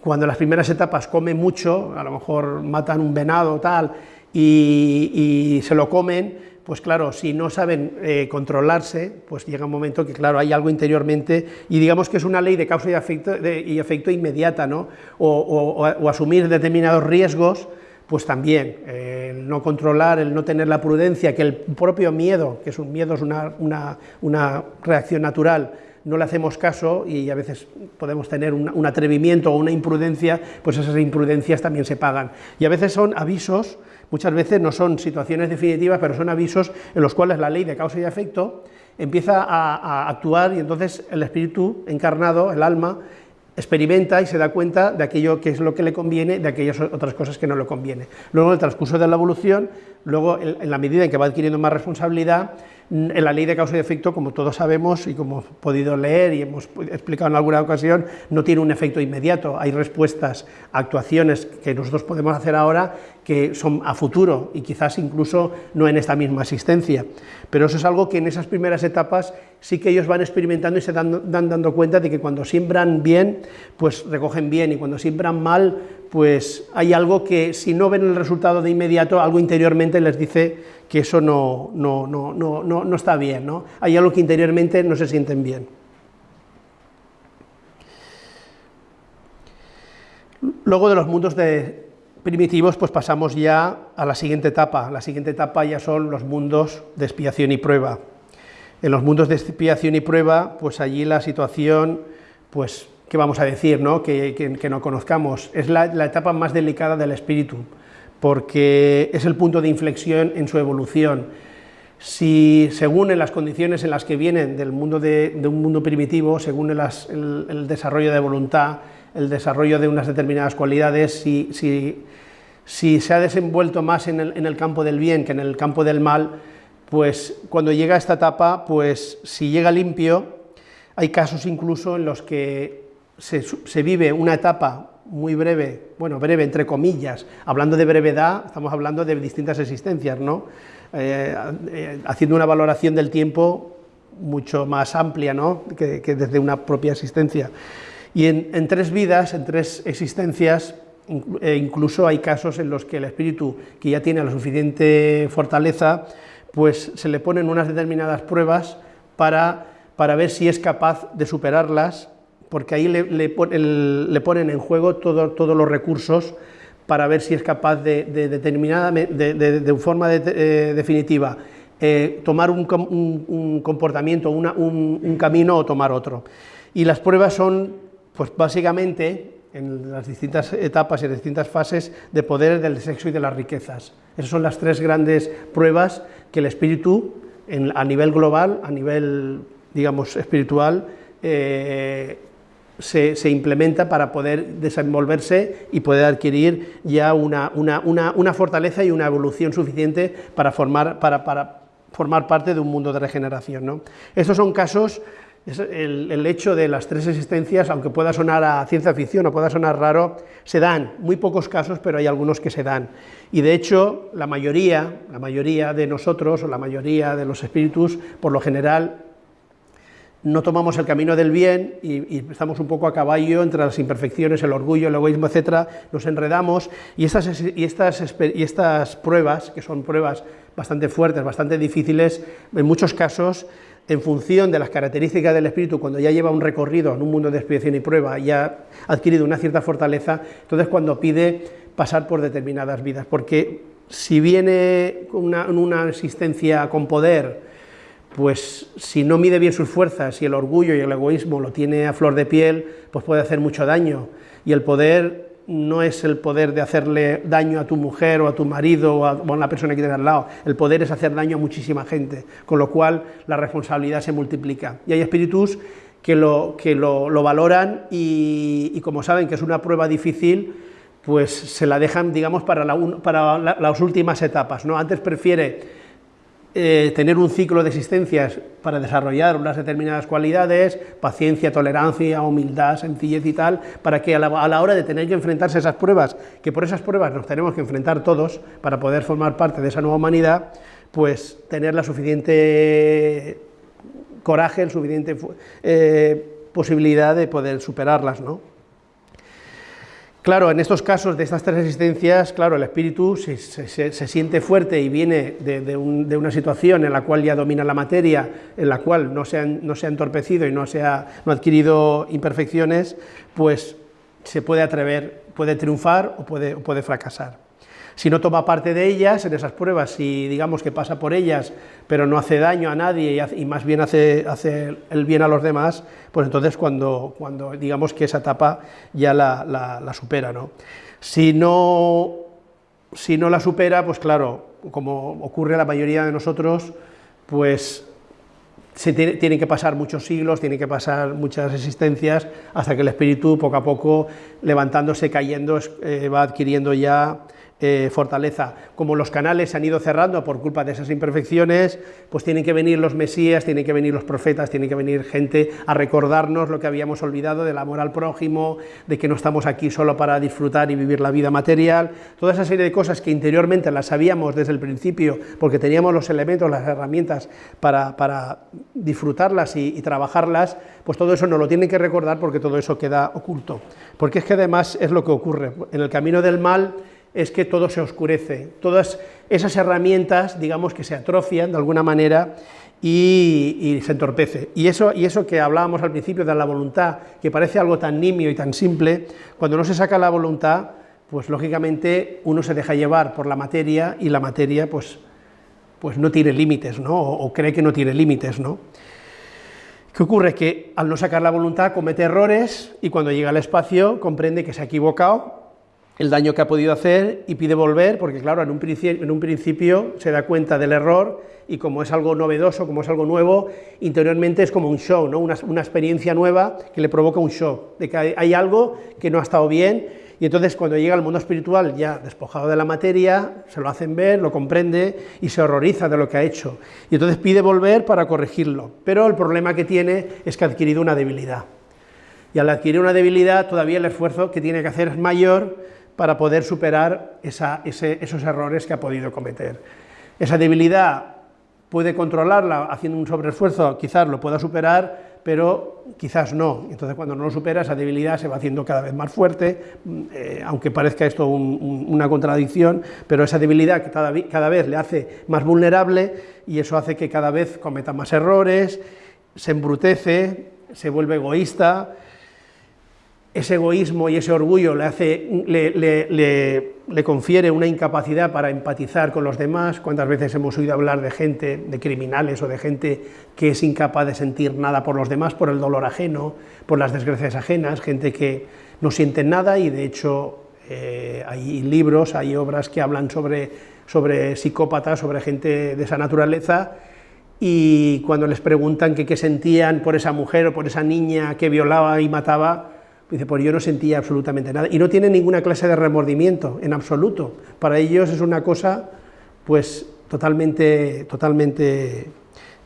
[SPEAKER 1] cuando en las primeras etapas come mucho, a lo mejor matan un venado tal, y se lo comen, pues claro, si no saben eh, controlarse, pues llega un momento que, claro, hay algo interiormente, y digamos que es una ley de causa y efecto, y efecto inmediata, ¿no? O, asumir determinados riesgos, pues también, el no controlar, el no tener la prudencia, que el propio miedo, que es un miedo, es una, reacción natural, no le hacemos caso y a veces podemos tener un, un atrevimiento o una imprudencia, pues esas imprudencias también se pagan. Y a veces son avisos Muchas veces no son situaciones definitivas, pero son avisos en los cuales la ley de causa y efecto empieza a, actuar y entonces el espíritu encarnado, el alma, experimenta y se da cuenta de aquello que es lo que le conviene, de aquellas otras cosas que no le conviene. Luego, en el transcurso de la evolución, luego en la medida en que va adquiriendo más responsabilidad, en la ley de causa y efecto, como todos sabemos y como hemos podido leer y hemos explicado en alguna ocasión, no tiene un efecto inmediato. Hay respuestas, actuaciones que nosotros podemos hacer ahora que son a futuro y quizás incluso no en esta misma asistencia. Pero eso es algo que en esas primeras etapas sí que ellos van experimentando y se dan, dando cuenta de que cuando siembran bien, pues recogen bien y cuando siembran mal, pues hay algo que si no ven el resultado de inmediato, algo interiormente les dice que eso no, no, no, no, está bien, ¿no? hay algo que interiormente no se sienten bien. Luego de los mundos de primitivos, pues pasamos ya a la siguiente etapa. La siguiente etapa ya son los mundos de expiación y prueba. En los mundos de expiación y prueba, pues allí la situación, pues, ¿qué vamos a decir, no? Que, no conozcamos? Es la, la etapa más delicada del espíritu porque es el punto de inflexión en su evolución. Si según en las condiciones en las que vienen del mundo de, un mundo primitivo, según el, desarrollo de voluntad, el desarrollo de unas determinadas cualidades, si, se ha desenvuelto más en el, campo del bien que en el campo del mal, pues cuando llega a esta etapa, pues si llega limpio, hay casos incluso en los que se vive una etapa muy breve, bueno, breve entre comillas, hablando de brevedad, estamos hablando de distintas existencias, ¿no? Eh, eh, haciendo una valoración del tiempo mucho más amplia ¿no? que, desde una propia existencia. Y en, tres vidas, en tres existencias, eh, incluso hay casos en los que el espíritu, que ya tiene la suficiente fortaleza, pues se le ponen unas determinadas pruebas para, para ver si es capaz de superarlas porque ahí le, ponen en juego todos los recursos para ver si es capaz de, determinada, de, forma eh, definitiva eh, tomar un, comportamiento, un, camino o tomar otro. Y las pruebas son, pues básicamente, en las distintas etapas y distintas fases de poder del sexo y de las riquezas. Esas son las tres grandes pruebas que el espíritu, a nivel global, a nivel, digamos, espiritual, eh, se, implementa para poder desenvolverse y poder adquirir ya una, fortaleza y una evolución suficiente para formar, para, formar parte de un mundo de regeneración. ¿no? Estos son casos, el, hecho de las tres existencias, aunque pueda sonar a ciencia ficción o pueda sonar raro, se dan, muy pocos casos, pero hay algunos que se dan. Y de hecho, la mayoría, la mayoría de nosotros, o la mayoría de los espíritus, por lo general, no tomamos el camino del bien y, estamos un poco a caballo entre las imperfecciones, el orgullo, el egoísmo, etcétera, nos enredamos y estas, y estas, y estas pruebas, que son pruebas bastante fuertes, bastante difíciles, en muchos casos, en función de las características del espíritu, cuando ya lleva un recorrido en un mundo de expiación y prueba, ya ha adquirido una cierta fortaleza, entonces cuando pide pasar por determinadas vidas, porque si viene una, una existencia con poder, pues si no mide bien sus fuerzas y el orgullo y el egoísmo lo tiene a flor de piel, pues puede hacer mucho daño. Y el poder no es el poder de hacerle daño a tu mujer o a tu marido o a, una persona que tienes al lado, el poder es hacer daño a muchísima gente, con lo cual la responsabilidad se multiplica. Y hay espíritus que lo, que lo, valoran y, como saben que es una prueba difícil, pues se la dejan, digamos, para, las últimas etapas. ¿no? Antes prefiere eh, tener un ciclo de existencias para desarrollar unas determinadas cualidades, paciencia, tolerancia, humildad, sencillez y tal, para que a la, hora de tener que enfrentarse a esas pruebas, que por esas pruebas nos tenemos que enfrentar todos para poder formar parte de esa nueva humanidad, pues tener la suficiente coraje, la suficiente eh, posibilidad de poder superarlas, ¿no? Claro, en estos casos de estas tres existencias, claro, el espíritu se, siente fuerte y viene de, una situación en la cual ya domina la materia, en la cual no se ha, no se ha entorpecido y no, se ha, no adquirido imperfecciones, pues se puede atrever, puede triunfar o puede, o puede fracasar. Si no toma parte de ellas, en esas pruebas, si digamos que pasa por ellas, pero no hace daño a nadie y, más bien hace, el bien a los demás, pues entonces cuando, cuando digamos que esa etapa ya la, la, supera. ¿no? Si, no, si no la supera, pues claro, como ocurre a la mayoría de nosotros, pues se tiene, tienen que pasar muchos siglos, tienen que pasar muchas existencias, hasta que el espíritu poco a poco, levantándose, cayendo, eh, va adquiriendo ya eh, fortaleza. Como los canales se han ido cerrando por culpa de esas imperfecciones, pues tienen que venir los mesías, tienen que venir los profetas, tienen que venir gente a recordarnos lo que habíamos olvidado del amor al prójimo, de que no estamos aquí solo para disfrutar y vivir la vida material, toda esa serie de cosas que interiormente las sabíamos desde el principio, porque teníamos los elementos, las herramientas para, disfrutarlas y, y trabajarlas, pues todo eso nos lo tienen que recordar porque todo eso queda oculto. Porque es que además es lo que ocurre, en el camino del mal, es que todo se oscurece, todas esas herramientas, digamos, que se atrofian de alguna manera y, se entorpece. Y eso, y eso que hablábamos al principio de la voluntad, que parece algo tan nimio y tan simple, cuando no se saca la voluntad, pues lógicamente uno se deja llevar por la materia y la materia pues, pues no tiene límites, ¿no? O, o cree que no tiene límites, ¿no? ¿Qué ocurre? Que al no sacar la voluntad comete errores y cuando llega al espacio comprende que se ha equivocado el daño que ha podido hacer y pide volver, porque claro, en un, en un principio se da cuenta del error y como es algo novedoso, como es algo nuevo, interiormente es como un show, ¿no? una, experiencia nueva que le provoca un shock, de que hay, algo que no ha estado bien, y entonces cuando llega al mundo espiritual ya despojado de la materia, se lo hacen ver, lo comprende y se horroriza de lo que ha hecho, y entonces pide volver para corregirlo, pero el problema que tiene es que ha adquirido una debilidad, y al adquirir una debilidad todavía el esfuerzo que tiene que hacer es mayor, para poder superar esos errores que ha podido cometer. Esa debilidad puede controlarla haciendo un sobreesfuerzo, quizás lo pueda superar, pero quizás no. Entonces, cuando no lo supera, esa debilidad se va haciendo cada vez más fuerte, eh, aunque parezca esto una contradicción, pero esa debilidad que cada, cada vez le hace más vulnerable y eso hace que cada vez cometa más errores, se embrutece, se vuelve egoísta, ese egoísmo y ese orgullo le, hace, le, confiere una incapacidad para empatizar con los demás. ¿Cuántas veces hemos oído hablar de gente, de criminales o de gente que es incapaz de sentir nada por los demás, por el dolor ajeno, por las desgracias ajenas, gente que no siente nada y de hecho eh, hay libros, hay obras que hablan sobre, sobre psicópatas, sobre gente de esa naturaleza y cuando les preguntan qué sentían por esa mujer o por esa niña que violaba y mataba, Dice, pues yo no sentía absolutamente nada. Y no tienen ninguna clase de remordimiento, en absoluto. Para ellos es una cosa, pues, totalmente, totalmente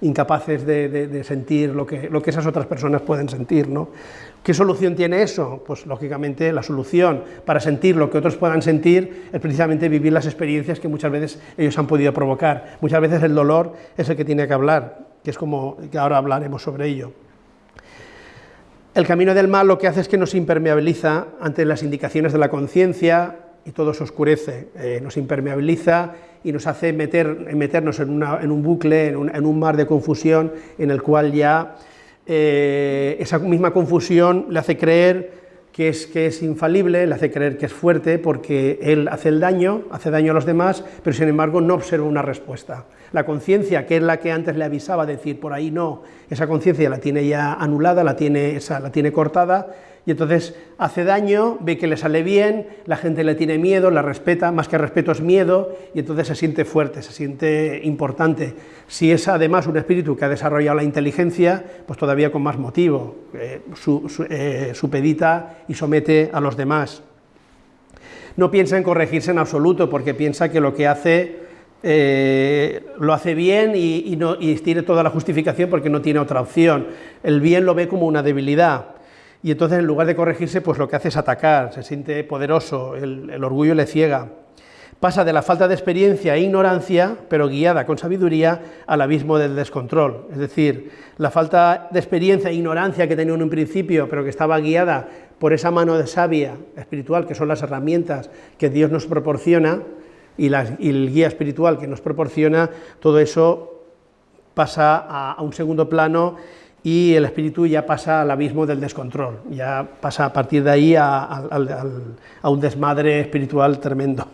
[SPEAKER 1] incapaces de, sentir lo que, lo que, esas otras personas pueden sentir. ¿no? ¿Qué solución tiene eso? Pues lógicamente la solución para sentir lo que otros puedan sentir es precisamente vivir las experiencias que muchas veces ellos han podido provocar. Muchas veces el dolor es el que tiene que hablar, que es como que ahora hablaremos sobre ello. El camino del mal lo que hace es que nos impermeabiliza ante las indicaciones de la conciencia y todo se oscurece, eh, nos impermeabiliza y nos hace meter, meternos en, un bucle, en un, mar de confusión en el cual ya eh, esa misma confusión le hace creer que es, que es infalible, le hace creer que es fuerte porque él hace el daño, hace daño a los demás, pero sin embargo no observa una respuesta. La conciencia, que es la que antes le avisaba, decir por ahí no, esa conciencia la tiene ya anulada, la tiene, esa, la tiene cortada, y entonces hace daño, ve que le sale bien, la gente le tiene miedo, la respeta, más que respeto es miedo, y entonces se siente fuerte, se siente importante. Si es además un espíritu que ha desarrollado la inteligencia, pues todavía con más motivo, eh, eh, supedita y somete a los demás. No piensa en corregirse en absoluto, porque piensa que lo que hace eh, lo hace bien y, no, y tiene toda la justificación porque no tiene otra opción. El bien lo ve como una debilidad y entonces en lugar de corregirse, pues lo que hace es atacar, se siente poderoso, el, orgullo le ciega. Pasa de la falta de experiencia e ignorancia, pero guiada con sabiduría, al abismo del descontrol. Es decir, la falta de experiencia e ignorancia que tenía en un principio, pero que estaba guiada por esa mano de sabia espiritual, que son las herramientas que Dios nos proporciona, y, el guía espiritual que nos proporciona, todo eso pasa a un segundo plano y el espíritu ya pasa al abismo del descontrol, ya pasa a partir de ahí a, un desmadre espiritual tremendo.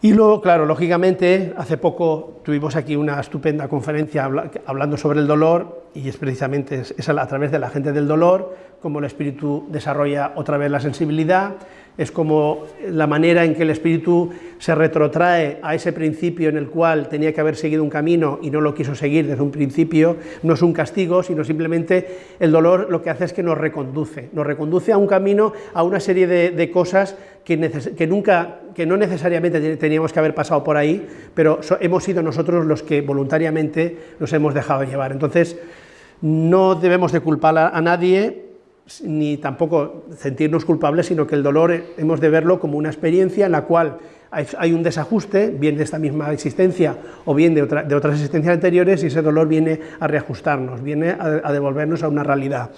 [SPEAKER 1] Y luego, claro, lógicamente, hace poco tuvimos aquí una estupenda conferencia hablando sobre el dolor, y es precisamente es a través de la gente del dolor, como el espíritu desarrolla otra vez la sensibilidad, es como la manera en que el espíritu se retrotrae a ese principio en el cual tenía que haber seguido un camino y no lo quiso seguir desde un principio, no es un castigo, sino simplemente el dolor lo que hace es que nos reconduce, nos reconduce a un camino, a una serie de, cosas que, nunca, que no necesariamente teníamos que haber pasado por ahí, pero hemos sido nosotros los que voluntariamente nos hemos dejado llevar. Entonces, no debemos de culpar a nadie, ni tampoco sentirnos culpables, sino que el dolor hemos de verlo como una experiencia en la cual hay un desajuste, bien de esta misma existencia o bien de, otras existencias anteriores, y ese dolor viene a reajustarnos, viene a, devolvernos a una realidad,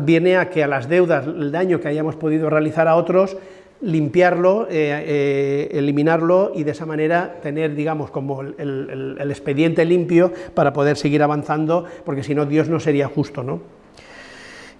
[SPEAKER 1] viene a que a las deudas, el daño que hayamos podido realizar a otros, limpiarlo, eh, eh, eliminarlo y de esa manera tener, digamos, como el, el expediente limpio para poder seguir avanzando, porque si no Dios no sería justo, ¿no?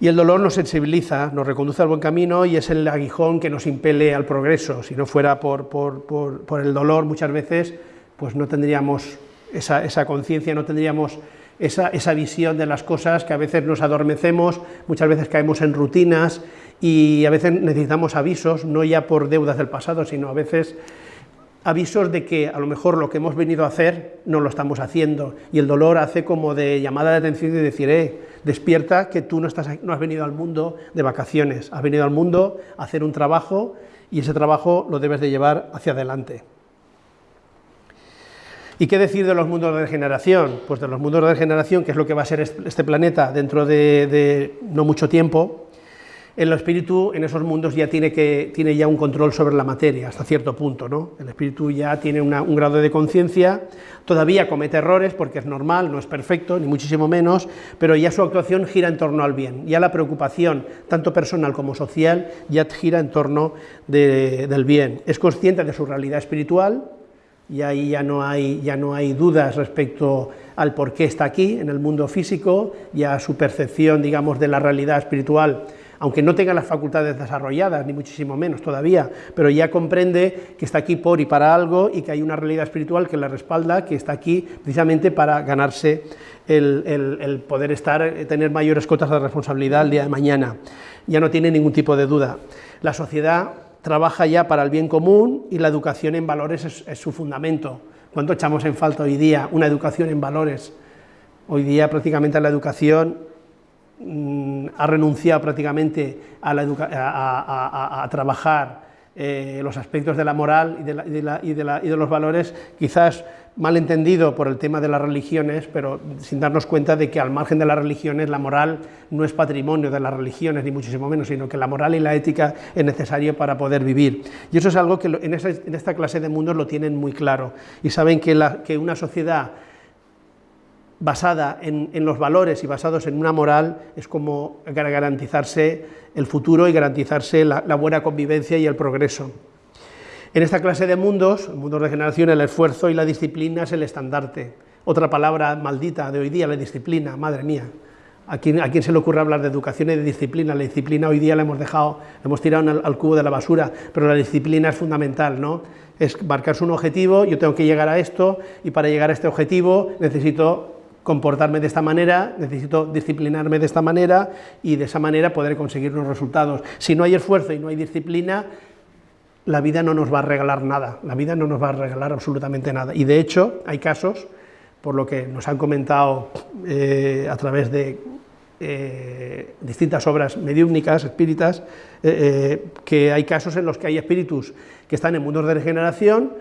[SPEAKER 1] Y el dolor nos sensibiliza, nos reconduce al buen camino y es el aguijón que nos impele al progreso. Si no fuera por, por, el dolor, muchas veces pues no tendríamos esa, conciencia, no tendríamos esa, esa, visión de las cosas, que a veces nos adormecemos, muchas veces caemos en rutinas y a veces necesitamos avisos, no ya por deudas del pasado, sino a veces avisos de que a lo mejor lo que hemos venido a hacer no lo estamos haciendo y el dolor hace como de llamada de atención y decir, eh, despierta que tú no, estás, no has venido al mundo de vacaciones, has venido al mundo a hacer un trabajo y ese trabajo lo debes de llevar hacia adelante. ¿Y qué decir de los mundos de regeneración? Pues de los mundos de regeneración, que es lo que va a ser este planeta dentro de no mucho tiempo, el espíritu en esos mundos ya tiene, que, tiene ya un control sobre la materia, hasta cierto punto, ¿no? El espíritu ya tiene un grado de conciencia, todavía comete errores porque es normal, no es perfecto, ni muchísimo menos, pero ya su actuación gira en torno al bien, ya la preocupación, tanto personal como social, ya gira en torno del bien. Es consciente de su realidad espiritual, y ahí ya no hay, ya no hay dudas respecto al por qué está aquí, en el mundo físico, ya su percepción, digamos, de la realidad espiritual aunque no tenga las facultades desarrolladas, ni muchísimo menos todavía, pero ya comprende que está aquí por y para algo y que hay una realidad espiritual que le respalda, que está aquí precisamente para ganarse el, poder estar, eh, tener mayores cotas de responsabilidad el día de mañana. Ya no tiene ningún tipo de duda. La sociedad trabaja ya para el bien común y la educación en valores es, es su fundamento. ¿Cuánto echamos en falta hoy día una educación en valores? Hoy día prácticamente la educación ha renunciado prácticamente a, trabajar eh, los aspectos de la moral y de, los valores, quizás mal entendido por el tema de las religiones, pero sin darnos cuenta de que al margen de las religiones la moral no es patrimonio de las religiones, ni muchísimo menos, sino que la moral y la ética es necesario para poder vivir. Y eso es algo que en, esta clase de mundos lo tienen muy claro, y saben que una sociedad basada en, los valores y basados en una moral es como garantizarse el futuro y garantizarse la, buena convivencia y el progreso. En esta clase de mundos, el mundo de generación, el esfuerzo y la disciplina es el estandarte. Otra palabra maldita de hoy día, la disciplina, madre mía. ¿A quién, ¿A quién, se le ocurre hablar de educación y de disciplina? La disciplina hoy día la hemos dejado, la hemos tirado al, al, cubo de la basura, pero la disciplina es fundamental, ¿no? Es marcarse un objetivo, yo tengo que llegar a esto, y para llegar a este objetivo necesito comportarme de esta manera, necesito disciplinarme de esta manera y de esa manera poder conseguir los resultados. Si no hay esfuerzo y no hay disciplina, la vida no nos va a regalar nada, la vida no nos va a regalar absolutamente nada. Y de hecho hay casos, por lo que nos han comentado eh, a través de eh, distintas obras mediúmnicas, espíritas, eh, que hay casos en los que hay espíritus que están en mundos de regeneración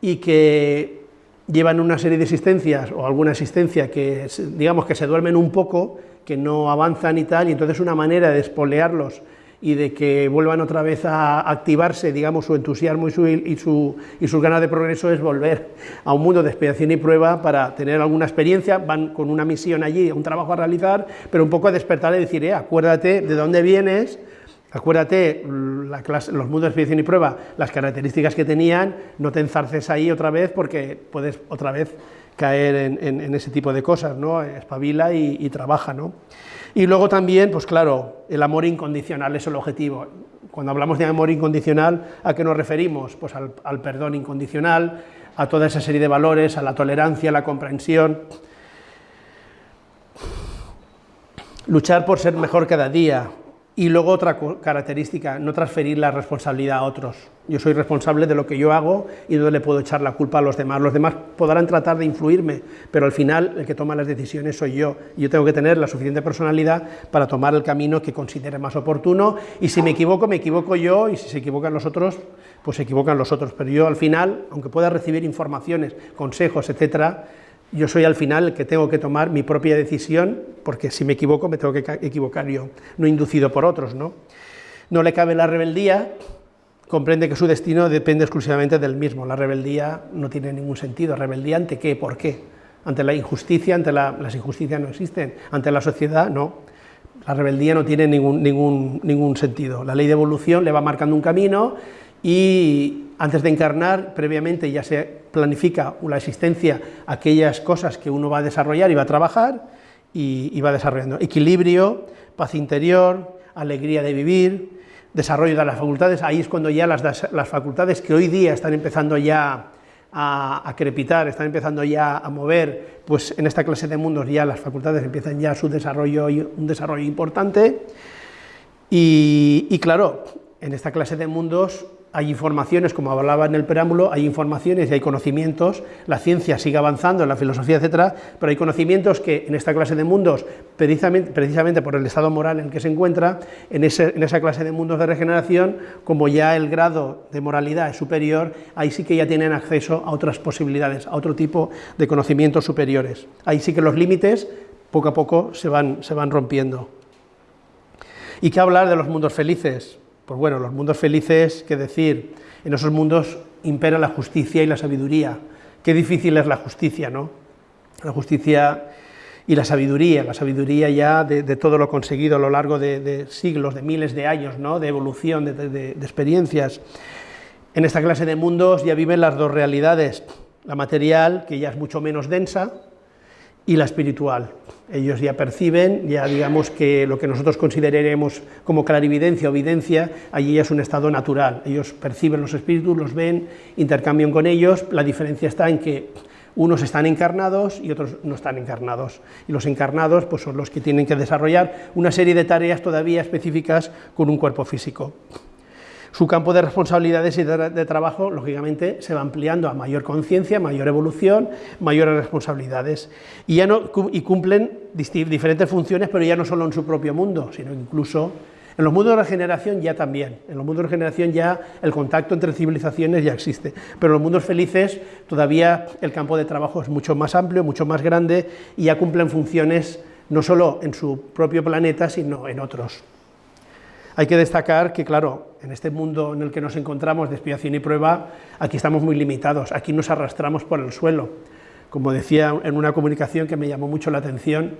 [SPEAKER 1] y que llevan una serie de existencias o alguna existencia que digamos que se duermen un poco, que no avanzan y tal, y entonces una manera de espolearlos y de que vuelvan otra vez a activarse, digamos, su entusiasmo y, su, y, su, y sus ganas de progreso es volver a un mundo de expiación y prueba para tener alguna experiencia, van con una misión allí, un trabajo a realizar, pero un poco a despertar y decir, eh, acuérdate de dónde vienes, Acuérdate, los mundos de expedición y prueba, las características que tenían, no te enzarces ahí otra vez porque puedes otra vez caer en, ese tipo de cosas, ¿no? espabila y, trabaja. ¿no? Y luego también, pues claro, el amor incondicional es el objetivo. Cuando hablamos de amor incondicional, ¿a qué nos referimos? Pues al perdón incondicional, a toda esa serie de valores, a la tolerancia, a la comprensión. Luchar por ser mejor cada día, Y luego otra característica, no transferir la responsabilidad a otros. Yo soy responsable de lo que yo hago y no le puedo echar la culpa a los demás. Los demás podrán tratar de influirme, pero al final el que toma las decisiones soy yo. Yo tengo que tener la suficiente personalidad para tomar el camino que considere más oportuno y si me equivoco, me equivoco yo y si se equivocan los otros, pues se equivocan los otros. Pero yo al final, aunque pueda recibir informaciones, consejos, etcétera, yo soy al final el que tengo que tomar mi propia decisión, porque si me equivoco me tengo que equivocar yo, no inducido por otros. No, no le cabe la rebeldía, comprende que su destino depende exclusivamente del mismo, la rebeldía no tiene ningún sentido, rebeldía ante qué, por qué, ante la injusticia, ante las injusticias no existen, ante la sociedad no, la rebeldía no tiene ningún, ningún, ningún sentido, la ley de evolución le va marcando un camino y antes de encarnar, previamente ya se planifica la existencia, aquellas cosas que uno va a desarrollar y va a trabajar, y, va desarrollando. Equilibrio, paz interior, alegría de vivir, desarrollo de las facultades, ahí es cuando ya las, las facultades que hoy día están empezando ya a, crepitar, están empezando ya a mover, pues en esta clase de mundos ya las facultades empiezan ya su desarrollo, un desarrollo importante, y, y claro, en esta clase de mundos hay informaciones, como hablaba en el preámbulo, hay informaciones y hay conocimientos, la ciencia sigue avanzando, la filosofía, etcétera, pero hay conocimientos que en esta clase de mundos, precisamente, por el estado moral en el que se encuentra, en, esa clase de mundos de regeneración, como ya el grado de moralidad es superior, ahí sí que ya tienen acceso a otras posibilidades, a otro tipo de conocimientos superiores. Ahí sí que los límites, poco a poco, se van rompiendo. ¿Y qué hablar de los mundos felices? Pues bueno, los mundos felices, qué decir, en esos mundos impera la justicia y la sabiduría. Qué difícil es la justicia, ¿no? La justicia y la sabiduría, la sabiduría ya de, todo lo conseguido a lo largo de, siglos, de miles de años, ¿no? de evolución, de experiencias. En esta clase de mundos ya viven las dos realidades, la material, que ya es mucho menos densa, y la espiritual. Ellos ya perciben, ya digamos que lo que nosotros consideraremos como clarividencia o videncia, allí ya es un estado natural. Ellos perciben los espíritus, los ven, intercambian con ellos, la diferencia está en que unos están encarnados y otros no están encarnados. Y los encarnados pues, son los que tienen que desarrollar una serie de tareas todavía específicas con un cuerpo físico su campo de responsabilidades y de, trabajo, lógicamente, se va ampliando a mayor conciencia, mayor evolución, mayores responsabilidades, y, ya no, y cumplen diferentes funciones, pero ya no solo en su propio mundo, sino incluso en los mundos de regeneración ya también, en los mundos de regeneración ya el contacto entre civilizaciones ya existe, pero en los mundos felices todavía el campo de trabajo es mucho más amplio, mucho más grande, y ya cumplen funciones no solo en su propio planeta, sino en otros. Hay que destacar que, claro, en este mundo en el que nos encontramos de expiación y prueba, aquí estamos muy limitados, aquí nos arrastramos por el suelo. Como decía en una comunicación que me llamó mucho la atención,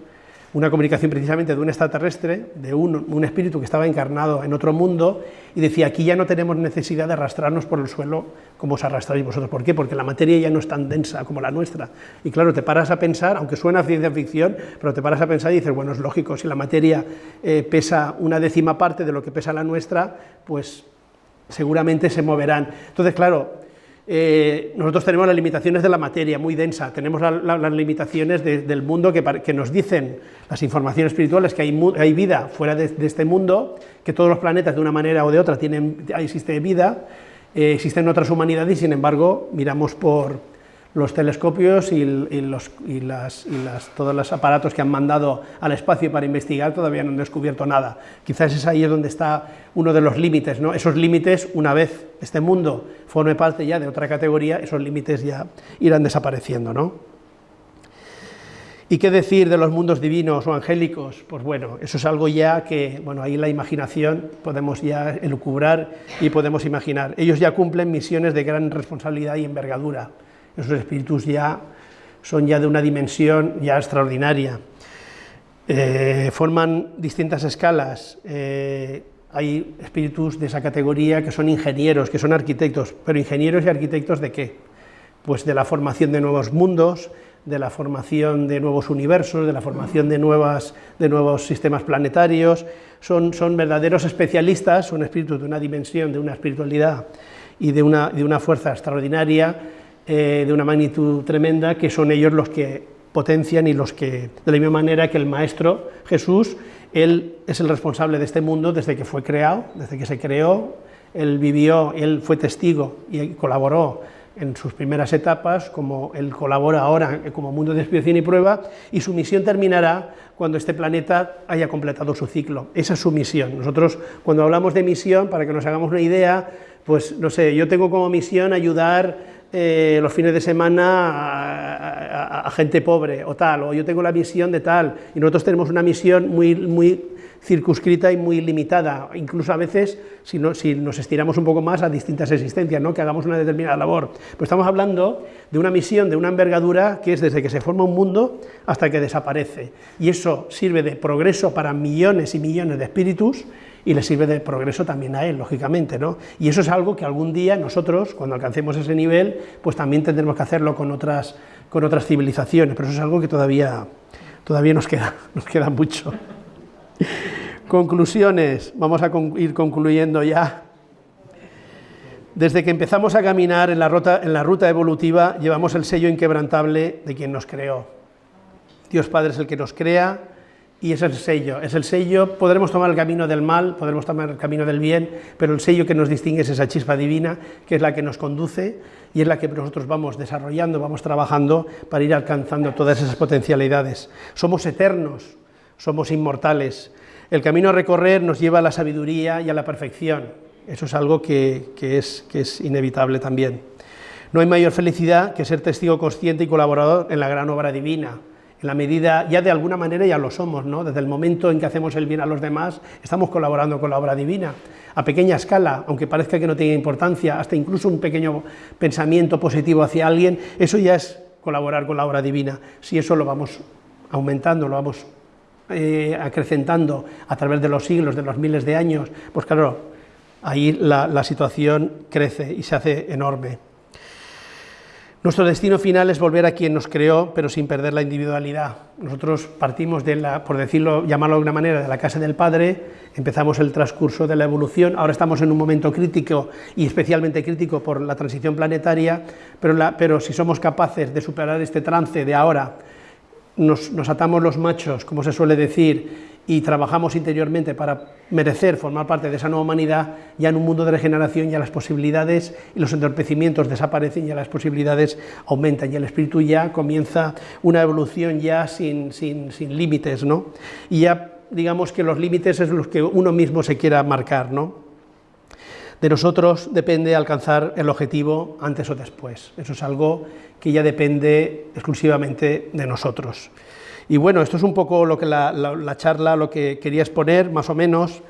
[SPEAKER 1] una comunicación precisamente de un extraterrestre, de un, espíritu que estaba encarnado en otro mundo, y decía, aquí ya no tenemos necesidad de arrastrarnos por el suelo como os arrastráis vosotros. ¿Por qué? Porque la materia ya no es tan densa como la nuestra. Y claro, te paras a pensar, aunque suena ciencia ficción, pero te paras a pensar y dices, bueno, es lógico, si la materia eh, pesa una décima parte de lo que pesa la nuestra, pues seguramente se moverán. Entonces, claro, eh, nosotros tenemos las limitaciones de la materia, muy densa, tenemos las limitaciones del mundo que, nos dicen las informaciones espirituales que hay, vida fuera de, este mundo, que todos los planetas de una manera o de otra tienen, existe vida, eh, existen otras humanidades y sin embargo miramos por, los telescopios y, los, las, todos los aparatos que han mandado al espacio para investigar todavía no han descubierto nada. Quizás es ahí donde está uno de los límites, ¿no? esos límites, una vez este mundo forme parte ya de otra categoría, esos límites ya irán desapareciendo. ¿no? ¿Y qué decir de los mundos divinos o angélicos? Pues bueno, eso es algo ya que, bueno, ahí la imaginación podemos ya elucubrar y podemos imaginar. Ellos ya cumplen misiones de gran responsabilidad y envergadura esos espíritus ya son ya de una dimensión ya extraordinaria. Eh, forman distintas escalas, eh, hay espíritus de esa categoría que son ingenieros, que son arquitectos, pero ingenieros y arquitectos de qué? Pues de la formación de nuevos mundos, de la formación de nuevos universos, de la formación de, nuevas, de nuevos sistemas planetarios, son, son verdaderos especialistas, son espíritus de una dimensión, de una espiritualidad y de una, de una fuerza extraordinaria, eh, de una magnitud tremenda, que son ellos los que potencian y los que, de la misma manera que el Maestro Jesús, Él es el responsable de este mundo desde que fue creado, desde que se creó, Él vivió, Él fue testigo y colaboró en sus primeras etapas, como él colabora ahora como mundo de expiación y prueba, y su misión terminará cuando este planeta haya completado su ciclo. Esa es su misión. Nosotros, cuando hablamos de misión, para que nos hagamos una idea, pues no sé, yo tengo como misión ayudar eh, los fines de semana a, gente pobre o tal, o yo tengo la misión de tal, y nosotros tenemos una misión muy, muy circunscrita y muy limitada, incluso a veces, si, si, nos estiramos un poco más, a distintas existencias, ¿no? que hagamos una determinada labor. Pero estamos hablando de una misión, de una envergadura que es desde que se forma un mundo hasta que desaparece. Y eso sirve de progreso para millones y millones de espíritus y le sirve de progreso también a él, lógicamente. ¿no? Y eso es algo que algún día nosotros, cuando alcancemos ese nivel, pues también tendremos que hacerlo con otras, con otras civilizaciones, pero eso es algo que todavía, todavía nos, queda, nos queda mucho. Conclusiones, vamos a ir concluyendo ya. Desde que empezamos a caminar en la, ruta, en la ruta evolutiva, llevamos el sello inquebrantable de quien nos creó. Dios Padre es el que nos crea y es el sello. Es el sello, podremos tomar el camino del mal, podremos tomar el camino del bien, pero el sello que nos distingue es esa chispa divina, que es la que nos conduce y es la que nosotros vamos desarrollando, vamos trabajando para ir alcanzando todas esas potencialidades. Somos eternos, somos inmortales. El camino a recorrer nos lleva a la sabiduría y a la perfección. Eso es algo que, es, que es inevitable también. No hay mayor felicidad que ser testigo consciente y colaborador en la gran obra divina. En la medida, ya de alguna manera ya lo somos, ¿no? Desde el momento en que hacemos el bien a los demás, estamos colaborando con la obra divina. A pequeña escala, aunque parezca que no tenga importancia, hasta incluso un pequeño pensamiento positivo hacia alguien, eso ya es colaborar con la obra divina. Si eso lo vamos aumentando, lo vamos eh, acrecentando a través de los siglos, de los miles de años, pues claro, ahí la, situación crece y se hace enorme. Nuestro destino final es volver a quien nos creó, pero sin perder la individualidad. Nosotros partimos de la, por decirlo, llamarlo de alguna manera, de la casa del Padre, empezamos el transcurso de la evolución, ahora estamos en un momento crítico y especialmente crítico por la transición planetaria, pero, pero si somos capaces de superar este trance de ahora nos, atamos los machos, como se suele decir, y trabajamos interiormente para merecer formar parte de esa nueva humanidad, ya en un mundo de regeneración ya las posibilidades y los entorpecimientos desaparecen, ya las posibilidades aumentan, y el espíritu ya comienza una evolución ya sin, sin, sin límites, ¿no? Y ya digamos que los límites es los que uno mismo se quiera marcar, ¿no? De nosotros depende alcanzar el objetivo antes o después. Eso es algo que ya depende exclusivamente de nosotros. Y bueno, esto es un poco lo que la, charla, lo que quería exponer, más o menos.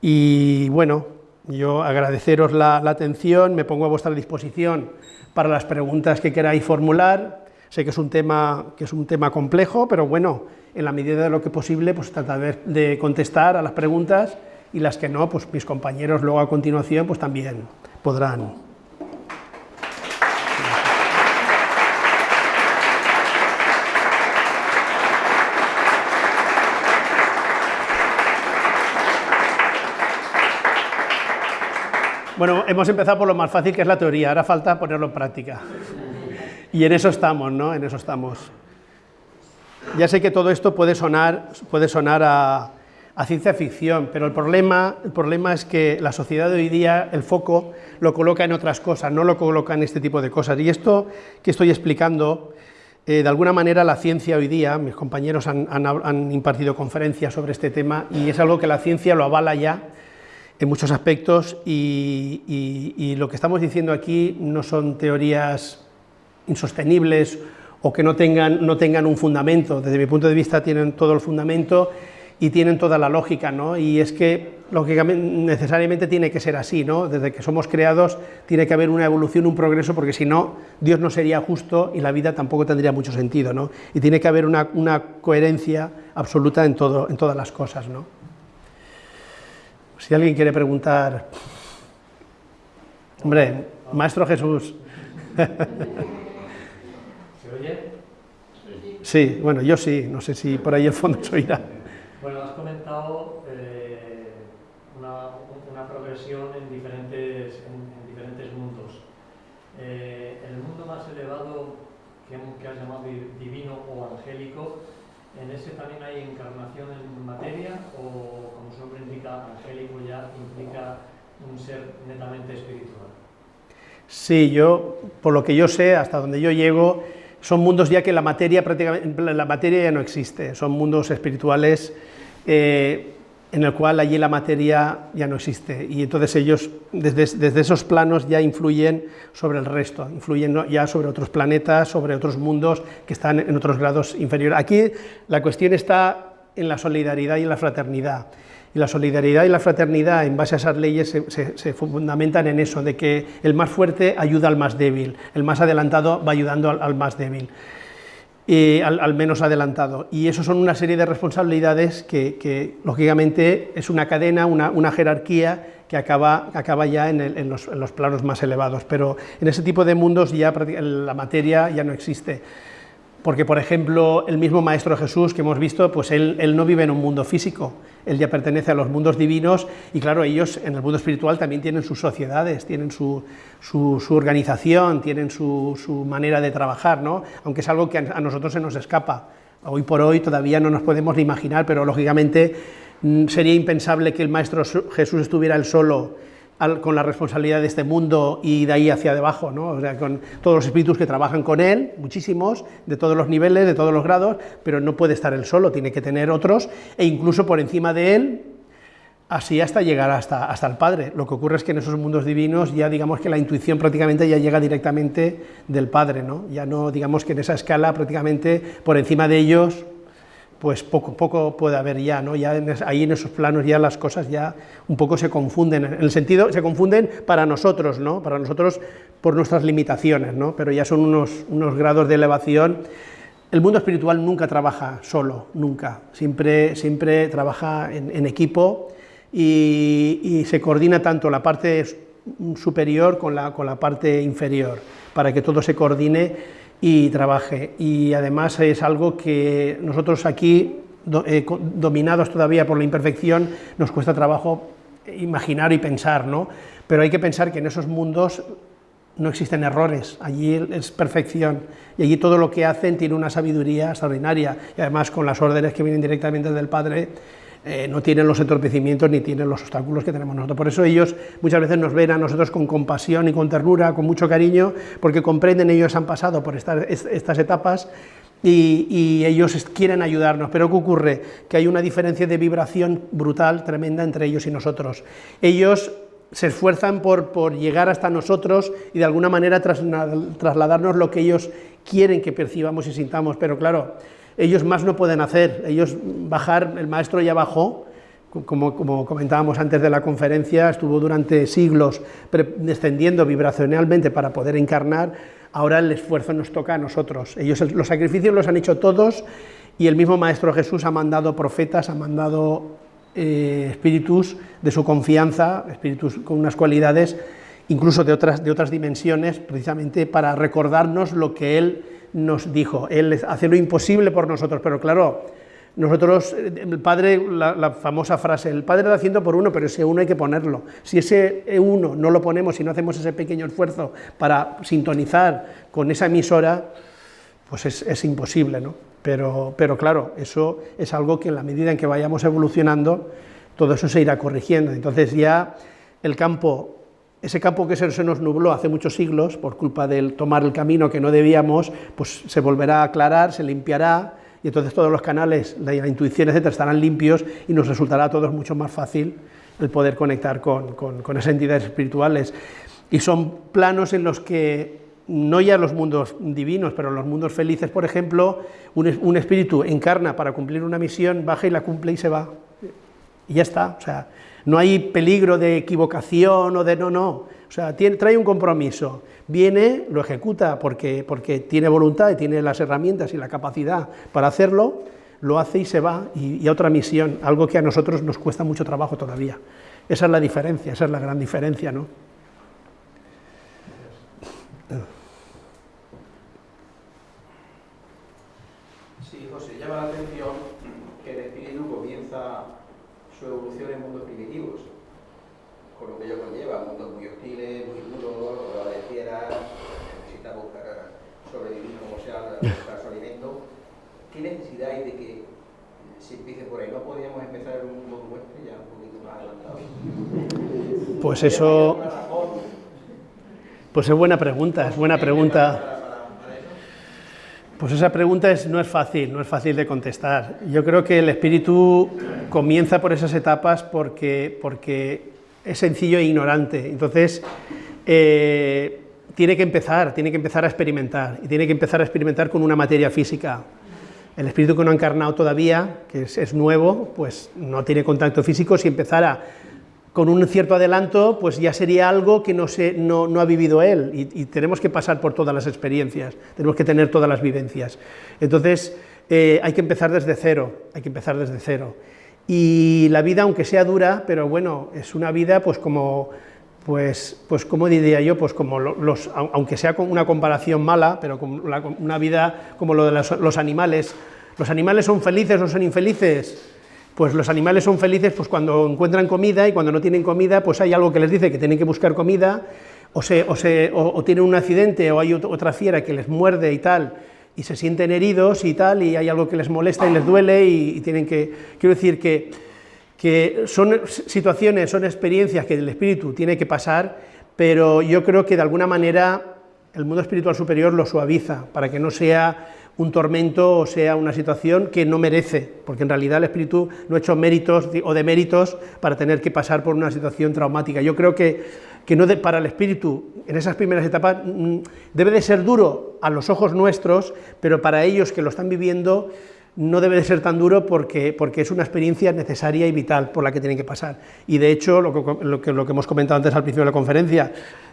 [SPEAKER 1] Y bueno, yo agradeceros la, atención, me pongo a vuestra disposición para las preguntas que queráis formular. Sé que es un tema, que es un tema complejo, pero bueno, en la medida de lo que posible, pues tratar de contestar a las preguntas y las que no, pues mis compañeros luego a continuación pues también podrán. Bueno, hemos empezado por lo más fácil que es la teoría, ahora falta ponerlo en práctica. Y en eso estamos, ¿no? En eso estamos. Ya sé que todo esto puede sonar, puede sonar a, a ciencia ficción, pero el problema, el problema es que la sociedad de hoy día, el foco lo coloca en otras cosas, no lo coloca en este tipo de cosas. Y esto que estoy explicando, eh, de alguna manera la ciencia hoy día, mis compañeros han, impartido conferencias sobre este tema y es algo que la ciencia lo avala ya en muchos aspectos y, lo que estamos diciendo aquí no son teorías insostenibles o que no tengan, no tengan un fundamento. Desde mi punto de vista tienen todo el fundamento y tienen toda la lógica, ¿no? Y es que lógicamente necesariamente tiene que ser así, ¿no? Desde que somos creados tiene que haber una evolución, un progreso, porque si no, Dios no sería justo y la vida tampoco tendría mucho sentido, ¿no? Y tiene que haber una, una coherencia absoluta en, todo, en todas las cosas, ¿no? Si alguien quiere preguntar... Hombre, Maestro Jesús.
[SPEAKER 2] ¿Se oye?
[SPEAKER 1] Sí, bueno, yo sí, no sé si por ahí el fondo se oirá.
[SPEAKER 2] Bueno, has comentado eh, una, una, progresión en diferentes, en, en diferentes mundos. Eh, el mundo más elevado que, que has llamado divino o angélico, ¿en ese también hay encarnación en materia o, como su nombre indica, angélico ya implica un ser netamente espiritual?
[SPEAKER 1] Sí, yo, por lo que yo sé, hasta donde yo llego, son mundos ya que la materia prácticamente la materia ya no existe, son mundos espirituales eh, en el cual allí la materia ya no existe y entonces ellos desde, desde, esos planos ya influyen sobre el resto, influyen ya sobre otros planetas, sobre otros mundos que están en otros grados inferiores. Aquí la cuestión está en la solidaridad y en la fraternidad. Y la solidaridad y la fraternidad, en base a esas leyes, se, fundamentan en eso, de que el más fuerte ayuda al más débil, el más adelantado va ayudando al, más débil, y al, menos adelantado. Y eso son una serie de responsabilidades que, lógicamente, es una cadena, una, jerarquía que acaba, acaba ya en, los, en, los, planos más elevados. Pero en ese tipo de mundos ya la materia ya no existe porque, por ejemplo, el mismo Maestro Jesús que hemos visto, pues él, no vive en un mundo físico, él ya pertenece a los mundos divinos y claro, ellos en el mundo espiritual también tienen sus sociedades, tienen su, organización, tienen su, manera de trabajar, ¿no? aunque es algo que a nosotros se nos escapa. Hoy por hoy todavía no nos podemos ni imaginar, pero lógicamente mm, sería impensable que el Maestro Jesús estuviera él solo con la responsabilidad de este mundo y de ahí hacia debajo, ¿no? o sea, con todos los espíritus que trabajan con él, muchísimos, de todos los niveles, de todos los grados, pero no puede estar él solo, tiene que tener otros, e incluso por encima de él, así hasta llegar hasta, hasta el Padre. Lo que ocurre es que en esos mundos divinos ya digamos que la intuición prácticamente ya llega directamente del Padre, ¿no? ya no digamos que en esa escala prácticamente por encima de ellos pues poco, poco puede haber ya, ¿no? ya ahí en esos planos ya las cosas ya un poco se confunden, en el sentido, se confunden para nosotros, ¿no? para nosotros por nuestras limitaciones, ¿no? pero ya son unos, unos grados de elevación. El mundo espiritual nunca trabaja solo, nunca, siempre, siempre trabaja en, equipo y, y, se coordina tanto la parte superior con la, con la parte inferior, para que todo se coordine y trabaje. Y además es algo que nosotros aquí, eh, dominados todavía por la imperfección, nos cuesta trabajo imaginar y pensar, ¿no? Pero hay que pensar que en esos mundos no existen errores, allí es perfección, y allí todo lo que hacen tiene una sabiduría extraordinaria, y además con las órdenes que vienen directamente del Padre, eh, no tienen los entorpecimientos ni tienen los obstáculos que tenemos nosotros. Por eso ellos muchas veces nos ven a nosotros con compasión y con ternura, con mucho cariño, porque comprenden, ellos han pasado por estas etapas y, ellos quieren ayudarnos, pero ¿qué ocurre? Que hay una diferencia de vibración brutal, tremenda entre ellos y nosotros. Ellos se esfuerzan por, por llegar hasta nosotros y de alguna manera trasladarnos lo que ellos quieren que percibamos y sintamos, pero claro, ellos más no pueden hacer, ellos bajar, el maestro ya bajó, como, comentábamos antes de la conferencia, estuvo durante siglos descendiendo vibracionalmente para poder encarnar, ahora el esfuerzo nos toca a nosotros. Ellos los sacrificios los han hecho todos y el mismo Maestro Jesús ha mandado profetas, ha mandado eh, espíritus de su confianza, espíritus con unas cualidades incluso de otras, de otras dimensiones, precisamente para recordarnos lo que Él nos dijo, Él hace lo imposible por nosotros, pero claro, nosotros, el Padre, la, famosa frase, el Padre lo haciendo por uno, pero ese uno hay que ponerlo. Si ese uno no lo ponemos, si no hacemos ese pequeño esfuerzo para sintonizar con esa emisora, pues es, imposible, ¿no? Pero, pero claro, eso es algo que en la medida en que vayamos evolucionando, todo eso se irá corrigiendo. Entonces ya el campo ese campo que se nos nubló hace muchos siglos por culpa del tomar el camino que no debíamos, pues se volverá a aclarar, se limpiará y entonces todos los canales, la, intuición, etcétera, estarán limpios y nos resultará a todos mucho más fácil el poder conectar con, esas entidades espirituales. Y son planos en los que no ya los mundos divinos, pero los mundos felices, por ejemplo, un, un, espíritu encarna para cumplir una misión, baja y la cumple y se va. Y ya está. O sea, no hay peligro de equivocación o de no, no, o sea, trae un compromiso, viene, lo ejecuta porque, porque tiene voluntad y tiene las herramientas y la capacidad para hacerlo, lo hace y se va, y, a otra misión, algo que a nosotros nos cuesta mucho trabajo todavía. Esa es la diferencia, esa es la gran diferencia, ¿no?
[SPEAKER 3] Sí, José, llama la atención que el espíritu comienza su evolución en mundos primitivos, con lo que ello conlleva, mundos muy hostiles, muy duros, rodeados de fieras, necesita buscar sobrevivir como sea, buscar su alimento. ¿Qué necesidad hay de que se empiece por ahí? ¿No podríamos empezar en un mundo ya un poquito más adelantado?
[SPEAKER 1] Pues eso... Pues es buena pregunta, es buena pregunta. Pues esa pregunta es, no es fácil, no es fácil de contestar. Yo creo que el espíritu comienza por esas etapas porque, porque es sencillo e ignorante. Entonces, eh, tiene que empezar, tiene que empezar a experimentar, y tiene que empezar a experimentar con una materia física. El espíritu que no ha encarnado todavía, que es, nuevo, pues no tiene contacto físico, si empezara con un cierto adelanto, pues ya sería algo que no, se, no, ha vivido él, y, tenemos que pasar por todas las experiencias, tenemos que tener todas las vivencias. Entonces, eh, hay que empezar desde cero, hay que empezar desde cero. Y la vida, aunque sea dura, pero bueno, es una vida pues como pues, pues como diría yo, pues como los, aunque sea una comparación mala, pero como una vida como lo de los, animales, ¿los animales son felices o son infelices? Pues los animales son felices pues cuando encuentran comida y cuando no tienen comida, pues hay algo que les dice que tienen que buscar comida, o, se, o, se, o, tienen un accidente o hay otra fiera que les muerde y tal, y se sienten heridos y tal, y hay algo que les molesta y les duele y, y tienen que... Quiero decir que que son situaciones, son experiencias que el espíritu tiene que pasar, pero yo creo que de alguna manera el mundo espiritual superior lo suaviza, para que no sea un tormento o sea una situación que no merece, porque en realidad el espíritu no ha hecho méritos o deméritos para tener que pasar por una situación traumática. Yo creo que, que no para el espíritu, en esas primeras etapas, mm, debe de ser duro a los ojos nuestros, pero para ellos que lo están viviendo, no debe de ser tan duro porque, porque es una experiencia necesaria y vital por la que tienen que pasar. Y de hecho, lo que, lo que, hemos comentado antes al principio de la conferencia,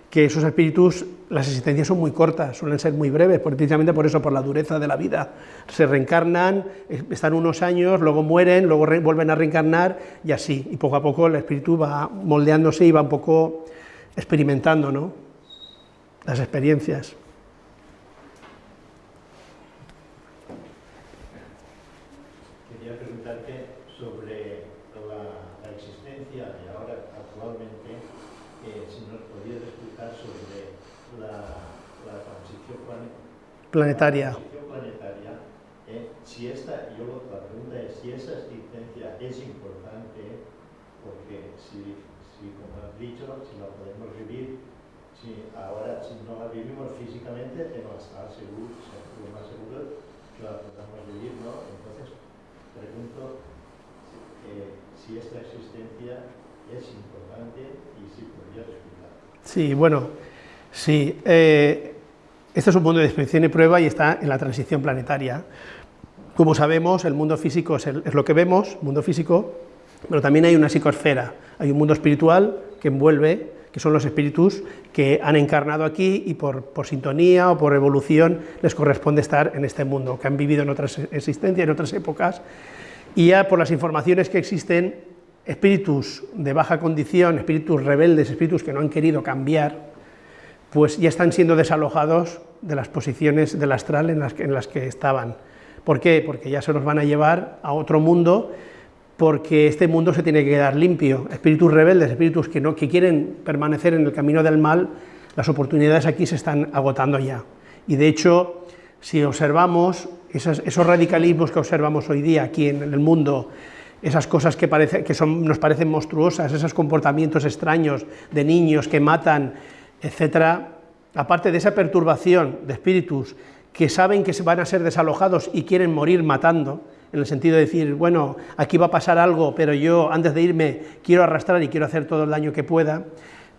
[SPEAKER 1] que esos espíritus, las existencias son muy cortas, suelen ser muy breves, precisamente por eso, por la dureza de la vida. Se reencarnan, están unos años, luego mueren, luego vuelven a reencarnar y así, y poco a poco el espíritu va moldeándose y va un poco experimentando ¿no? las experiencias. Planetaria.
[SPEAKER 4] planetaria eh, si esta, yo la pregunta es si esa existencia es importante, porque si, si como has dicho, si la podemos vivir, si ahora si no la vivimos físicamente, tenemos que estar seguros, lo más seguro que la podamos vivir, ¿no? Entonces, pregunto eh, si esta existencia es importante y si podría explicar.
[SPEAKER 1] Sí, bueno, sí. Eh, este es un mundo de experiencia y prueba y está en la transición planetaria. Como sabemos, el mundo físico es, lo que vemos, mundo físico, pero también hay una psicosfera, hay un mundo espiritual que envuelve, que son los espíritus que han encarnado aquí y por, por, sintonía o por evolución les corresponde estar en este mundo, que han vivido en otras existencias, en otras épocas, y ya por las informaciones que existen, espíritus de baja condición, espíritus rebeldes, espíritus que no han querido cambiar, pues ya están siendo desalojados de las posiciones del astral en las que, en las que estaban. ¿Por qué? Porque ya se los van a llevar a otro mundo, porque este mundo se tiene que quedar limpio. Espíritus rebeldes, espíritus que, no, que quieren permanecer en el camino del mal, las oportunidades aquí se están agotando ya. Y de hecho, si observamos esos, radicalismos que observamos hoy día aquí en, el mundo, esas cosas que, parece, que son, nos parecen monstruosas, esos comportamientos extraños de niños que matan, etcétera, aparte de esa perturbación de espíritus que saben que van a ser desalojados y quieren morir matando, en el sentido de decir, bueno, aquí va a pasar algo, pero yo antes de irme quiero arrastrar y quiero hacer todo el daño que pueda,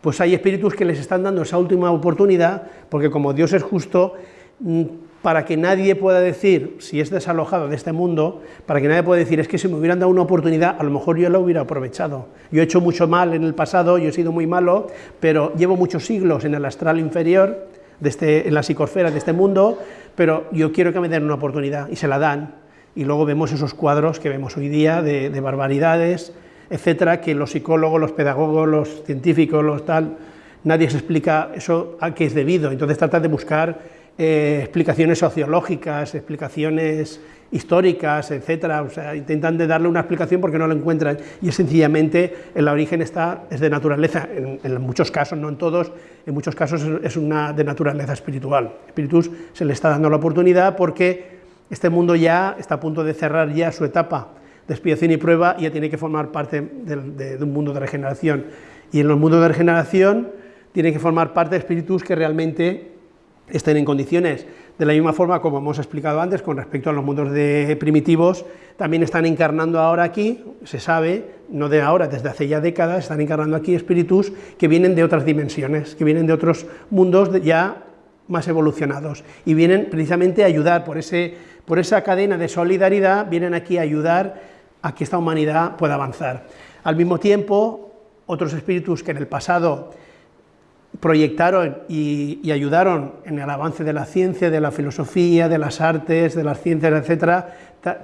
[SPEAKER 1] pues hay espíritus que les están dando esa última oportunidad, porque como Dios es justo, mm, para que nadie pueda decir, si es desalojado de este mundo, para que nadie pueda decir, es que si me hubieran dado una oportunidad, a lo mejor yo la hubiera aprovechado. Yo he hecho mucho mal en el pasado, yo he sido muy malo, pero llevo muchos siglos en el astral inferior, de este, en la psicosfera de este mundo, pero yo quiero que me den una oportunidad, y se la dan. Y luego vemos esos cuadros que vemos hoy día de, de barbaridades, etcétera, que los psicólogos, los pedagogos, los científicos, los tal, nadie se explica eso a qué es debido. Entonces trata de buscar eh, explicaciones sociológicas, explicaciones históricas, etcétera, o sea, intentan de darle una explicación porque no lo encuentran. Y es sencillamente el origen está es de naturaleza, en, muchos casos, no en todos, en muchos casos es una de naturaleza espiritual. Espíritus se le está dando la oportunidad porque este mundo ya está a punto de cerrar ya su etapa de expiación y prueba y ya tiene que formar parte de un mundo de regeneración. Y en los mundos de regeneración tienen que formar parte de espíritus que realmente estén en condiciones. De la misma forma, como hemos explicado antes, con respecto a los mundos primitivos, también están encarnando ahora aquí, se sabe, no de ahora, desde hace ya décadas, están encarnando aquí espíritus que vienen de otras dimensiones, que vienen de otros mundos ya más evolucionados, y vienen precisamente a ayudar por, ese, por esa cadena de solidaridad, vienen aquí a ayudar a que esta humanidad pueda avanzar. Al mismo tiempo, otros espíritus que en el pasado proyectaron y, ayudaron en el avance de la ciencia, de la filosofía, de las artes, de las ciencias, etcétera,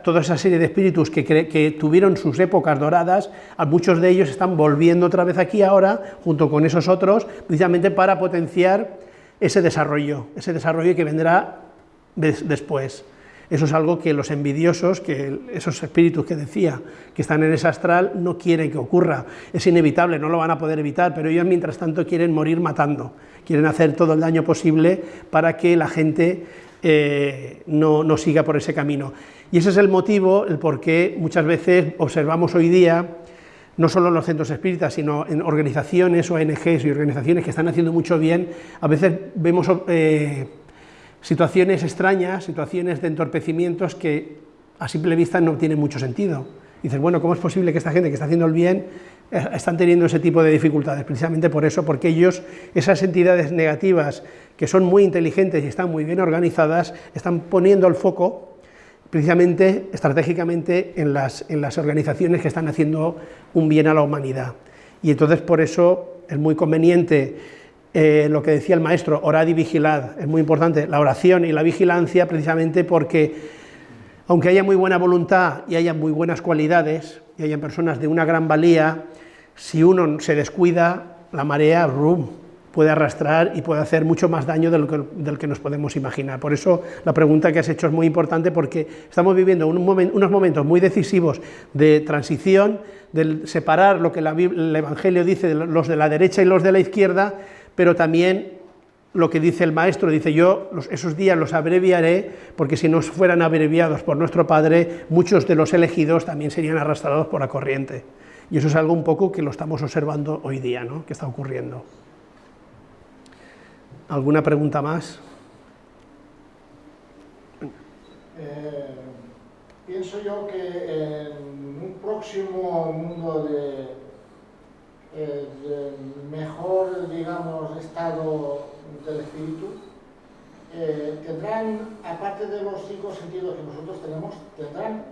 [SPEAKER 1] toda esa serie de espíritus que, que, tuvieron sus épocas doradas, muchos de ellos están volviendo otra vez aquí ahora, junto con esos otros, precisamente para potenciar ese desarrollo, ese desarrollo que vendrá después. Eso es algo que los envidiosos, que esos espíritus que decía que están en ese astral, no quieren que ocurra. Es inevitable, no lo van a poder evitar, pero ellos mientras tanto quieren morir matando, quieren hacer todo el daño posible para que la gente eh, no, no siga por ese camino. Y ese es el motivo, el por qué muchas veces observamos hoy día no solo en los centros espíritas, sino en organizaciones, ONGs y organizaciones que están haciendo mucho bien, a veces vemos eh, situaciones extrañas, situaciones de entorpecimientos que a simple vista no tienen mucho sentido. dices, bueno, ¿cómo es posible que esta gente que está haciendo el bien eh, están teniendo ese tipo de dificultades? Precisamente por eso, porque ellos, esas entidades negativas que son muy inteligentes y están muy bien organizadas, están poniendo el foco precisamente estratégicamente en las, en las organizaciones que están haciendo un bien a la humanidad. Y entonces por eso es muy conveniente eh, lo que decía el maestro, orad y vigilad, es muy importante, la oración y la vigilancia precisamente porque aunque haya muy buena voluntad y haya muy buenas cualidades, y haya personas de una gran valía, si uno se descuida, la marea, rum, puede arrastrar y puede hacer mucho más daño del que, del que, nos podemos imaginar. Por eso la pregunta que has hecho es muy importante porque estamos viviendo unos momentos muy decisivos de transición, de separar lo que el Evangelio dice, los de la derecha y los de la izquierda, pero también lo que dice el maestro, dice yo esos días los abreviaré, porque si no fueran abreviados por nuestro Padre, muchos de los elegidos también serían arrastrados por la corriente. Y eso es algo un poco que lo estamos observando hoy día, ¿no? que está ocurriendo. ¿Alguna pregunta más?
[SPEAKER 5] Eh, pienso yo que en un próximo mundo de el mejor, digamos, estado del espíritu, eh, tendrán, aparte de los cinco sentidos que nosotros tenemos, tendrán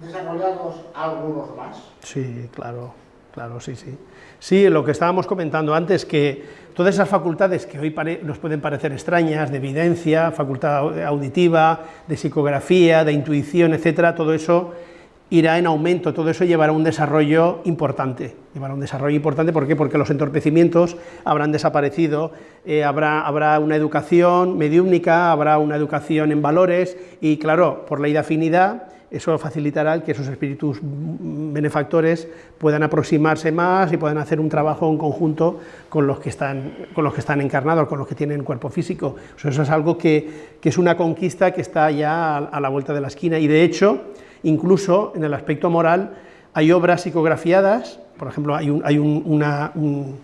[SPEAKER 5] desarrollados algunos más.
[SPEAKER 1] Sí, claro, claro, sí, sí. Sí, lo que estábamos comentando antes, que todas esas facultades que hoy nos pueden parecer extrañas, de evidencia, facultad auditiva, de psicografía, de intuición, etcétera, todo eso irá en aumento, todo eso llevará un desarrollo importante, llevará un desarrollo importante, ¿por qué? Porque los entorpecimientos habrán desaparecido, eh, habrá, habrá una educación mediúmnica, habrá una educación en valores, y claro, por ley de afinidad, eso facilitará que esos espíritus benefactores puedan aproximarse más y puedan hacer un trabajo en conjunto con los que están, con los que están encarnados, con los que tienen cuerpo físico. Eso es algo que, es una conquista que está ya a la vuelta de la esquina, y de hecho, Incluso en el aspecto moral hay obras psicografiadas, por ejemplo, hay, hay una, un,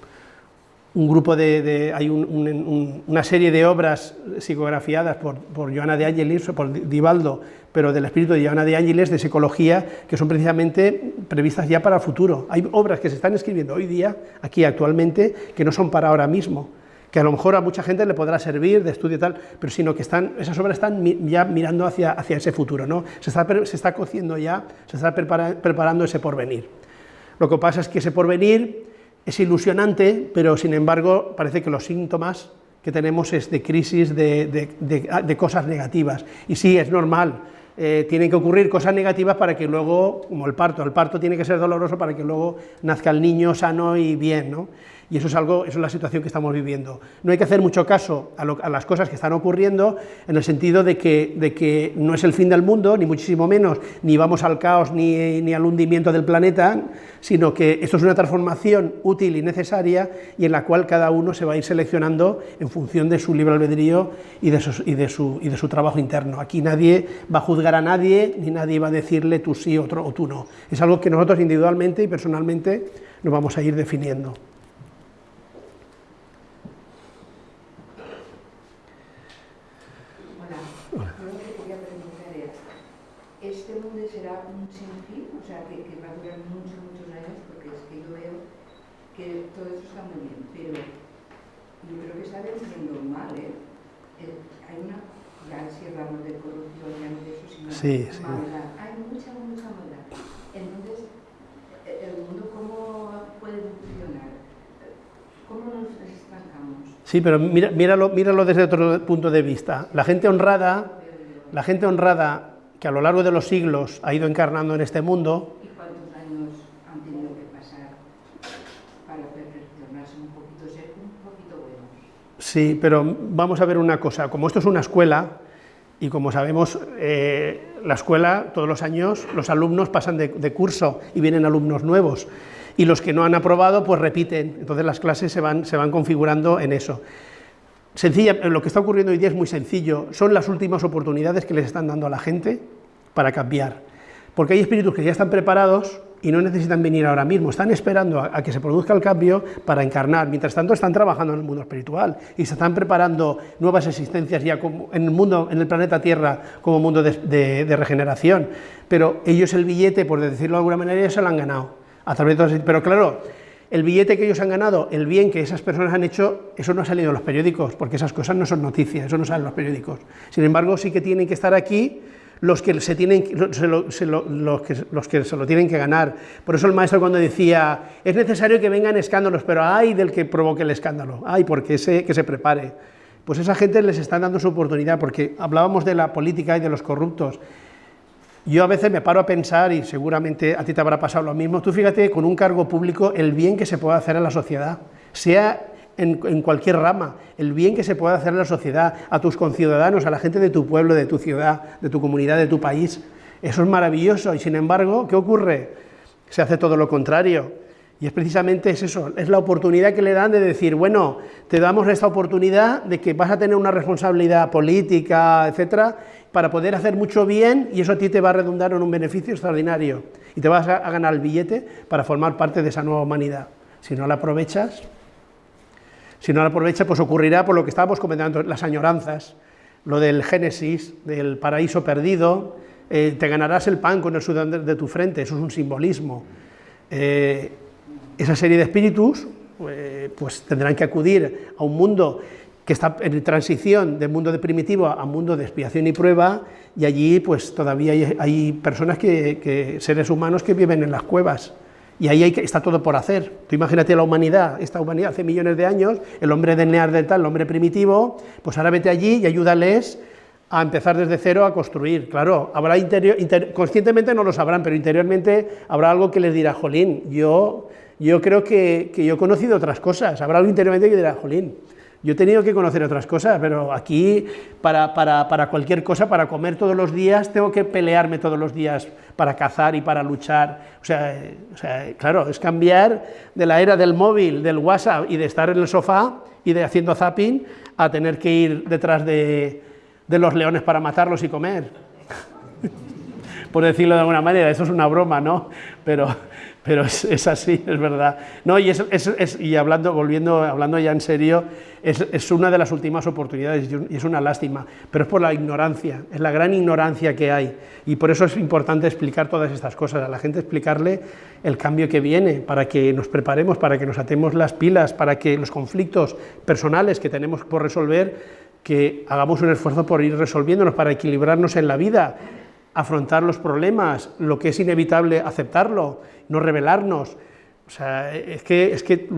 [SPEAKER 1] grupo de, hay una serie de obras psicografiadas por, por Joana de Ángeles, por Divaldo, pero del espíritu de Joana de Ángeles, de psicología, que son precisamente previstas ya para el futuro. Hay obras que se están escribiendo hoy día, aquí actualmente, que no son para ahora mismo, que a lo mejor a mucha gente le podrá servir de estudio y tal, pero sino que están, esas obras están ya mirando hacia, hacia ese futuro, ¿no? se, está, se está cociendo ya, se está preparando ese porvenir. Lo que pasa es que ese porvenir es ilusionante, pero sin embargo parece que los síntomas que tenemos es de crisis, de, de, cosas negativas, y sí, es normal, eh, tienen que ocurrir cosas negativas para que luego, como el parto, el parto tiene que ser doloroso para que luego nazca el niño sano y bien, ¿no? Y eso es, algo, eso es la situación que estamos viviendo. No hay que hacer mucho caso a, las cosas que están ocurriendo, en el sentido de que, no es el fin del mundo, ni muchísimo menos, ni vamos al caos ni, al hundimiento del planeta, sino que esto es una transformación útil y necesaria, y en la cual cada uno se va a ir seleccionando en función de su libre albedrío y de, su, y de su trabajo interno. Aquí nadie va a juzgar a nadie, ni nadie va a decirle tú sí otro, o tú no. Es algo que nosotros individualmente y personalmente nos vamos a ir definiendo.
[SPEAKER 6] Hola, yo lo que quería preguntar es, ¿este mundo será un sin fin? O sea, que, que va a durar muchos, muchos años, porque es que yo veo que todo eso está muy bien, pero yo creo que está venciendo mal, ¿eh? Eh, hay una, ya si hablamos de corrupción, ya no de eso, sino
[SPEAKER 1] Sí, sí.
[SPEAKER 6] maldad. Hay mucha, mucha maldad. Entonces, eh, ¿el mundo cómo puede funcionar? ¿Cómo nos estancamos?
[SPEAKER 1] Sí, pero mira- míralo, míralo desde otro punto de vista. La gente honrada, la gente honrada que a lo largo de los siglos ha ido encarnando en este mundo,
[SPEAKER 6] ¿Y cuántos años han tenido que pasar para perfeccionarse un poquito, ser un poquito buenos?
[SPEAKER 1] Sí, pero vamos a ver una cosa, como esto es una escuela, y como sabemos, eh, la escuela todos los años los alumnos pasan de, curso y vienen alumnos nuevos, y los que no han aprobado pues repiten, entonces las clases se van, se van configurando en eso. Sencilla, lo que está ocurriendo hoy día es muy sencillo, son las últimas oportunidades que les están dando a la gente para cambiar, porque hay espíritus que ya están preparados y no necesitan venir ahora mismo, están esperando a, que se produzca el cambio para encarnar, mientras tanto están trabajando en el mundo espiritual y se están preparando nuevas existencias ya en el mundo, en el planeta Tierra como mundo de, regeneración, pero ellos el billete, por decirlo de alguna manera, ya se lo han ganado, a través de pero claro, el billete que ellos han ganado, el bien que esas personas han hecho, eso no ha salido en los periódicos, porque esas cosas no son noticias, eso no sale en los periódicos. Sin embargo, sí que tienen que estar aquí los que se, tienen, lo- los que se lo tienen que ganar. Por eso el maestro cuando decía, es necesario que vengan escándalos, pero ay del que provoque el escándalo, ay porque ese, que se prepare. Pues esa gente les está dando su oportunidad, porque hablábamos de la política y de los corruptos. Yo a veces me paro a pensar, y seguramente a ti te habrá pasado lo mismo, tú fíjate con un cargo público el bien que se puede hacer a la sociedad, sea en, cualquier rama, el bien que se puede hacer a la sociedad, a tus conciudadanos, a la gente de tu pueblo, de tu ciudad, de tu comunidad, de tu país. Eso es maravilloso y sin embargo, ¿qué ocurre? Se hace todo lo contrario. Y es precisamente es eso, es la oportunidad que le dan de decir, bueno, te damos esta oportunidad de que vas a tener una responsabilidad política, etcétera, para poder hacer mucho bien y eso a ti te va a redundar en un beneficio extraordinario y te vas a ganar el billete para formar parte de esa nueva humanidad. Si no la aprovechas, si no la aprovechas, pues ocurrirá por lo que estábamos comentando, las añoranzas, lo del Génesis, del paraíso perdido, eh, te ganarás el pan con el sudor de, tu frente, eso es un simbolismo. Eh, esa serie de espíritus eh, pues tendrán que acudir a un mundo que está en transición de mundo de primitivo a mundo de expiación y prueba, y allí pues todavía hay, personas, que, seres humanos que viven en las cuevas, y ahí está todo por hacer. Tú imagínate la humanidad, esta humanidad hace millones de años, el hombre del Neandertal, el hombre primitivo, pues ahora vete allí y ayúdales a empezar desde cero a construir. Claro, habrá interior, inter, conscientemente no lo sabrán, pero interiormente habrá algo que les dirá, jolín, yo, yo creo que, que yo he conocido otras cosas, habrá algo interiormente que dirá, jolín, yo he tenido que conocer otras cosas, pero aquí para, para, para, cualquier cosa, para comer todos los días, tengo que pelearme todos los días para cazar y para luchar. O sea, claro, es cambiar de la era del móvil, del WhatsApp y de estar en el sofá y de haciendo zapping a tener que ir detrás de, de los leones para matarlos y comer. Por decirlo de alguna manera, eso es una broma, ¿no? Pero, pero es, así, es verdad. No, y, y hablando, volviendo, hablando ya en serio, es, una de las últimas oportunidades y es una lástima, pero es por la ignorancia, es la gran ignorancia que hay. Y por eso es importante explicar todas estas cosas, a la gente explicarle el cambio que viene, para que nos preparemos, para que nos atemos las pilas, para que los conflictos personales que tenemos por resolver, que hagamos un esfuerzo por ir resolviéndonos, para equilibrarnos en la vida, afrontar los problemas, lo que es inevitable aceptarlo, no rebelarnos. O sea, es que, es que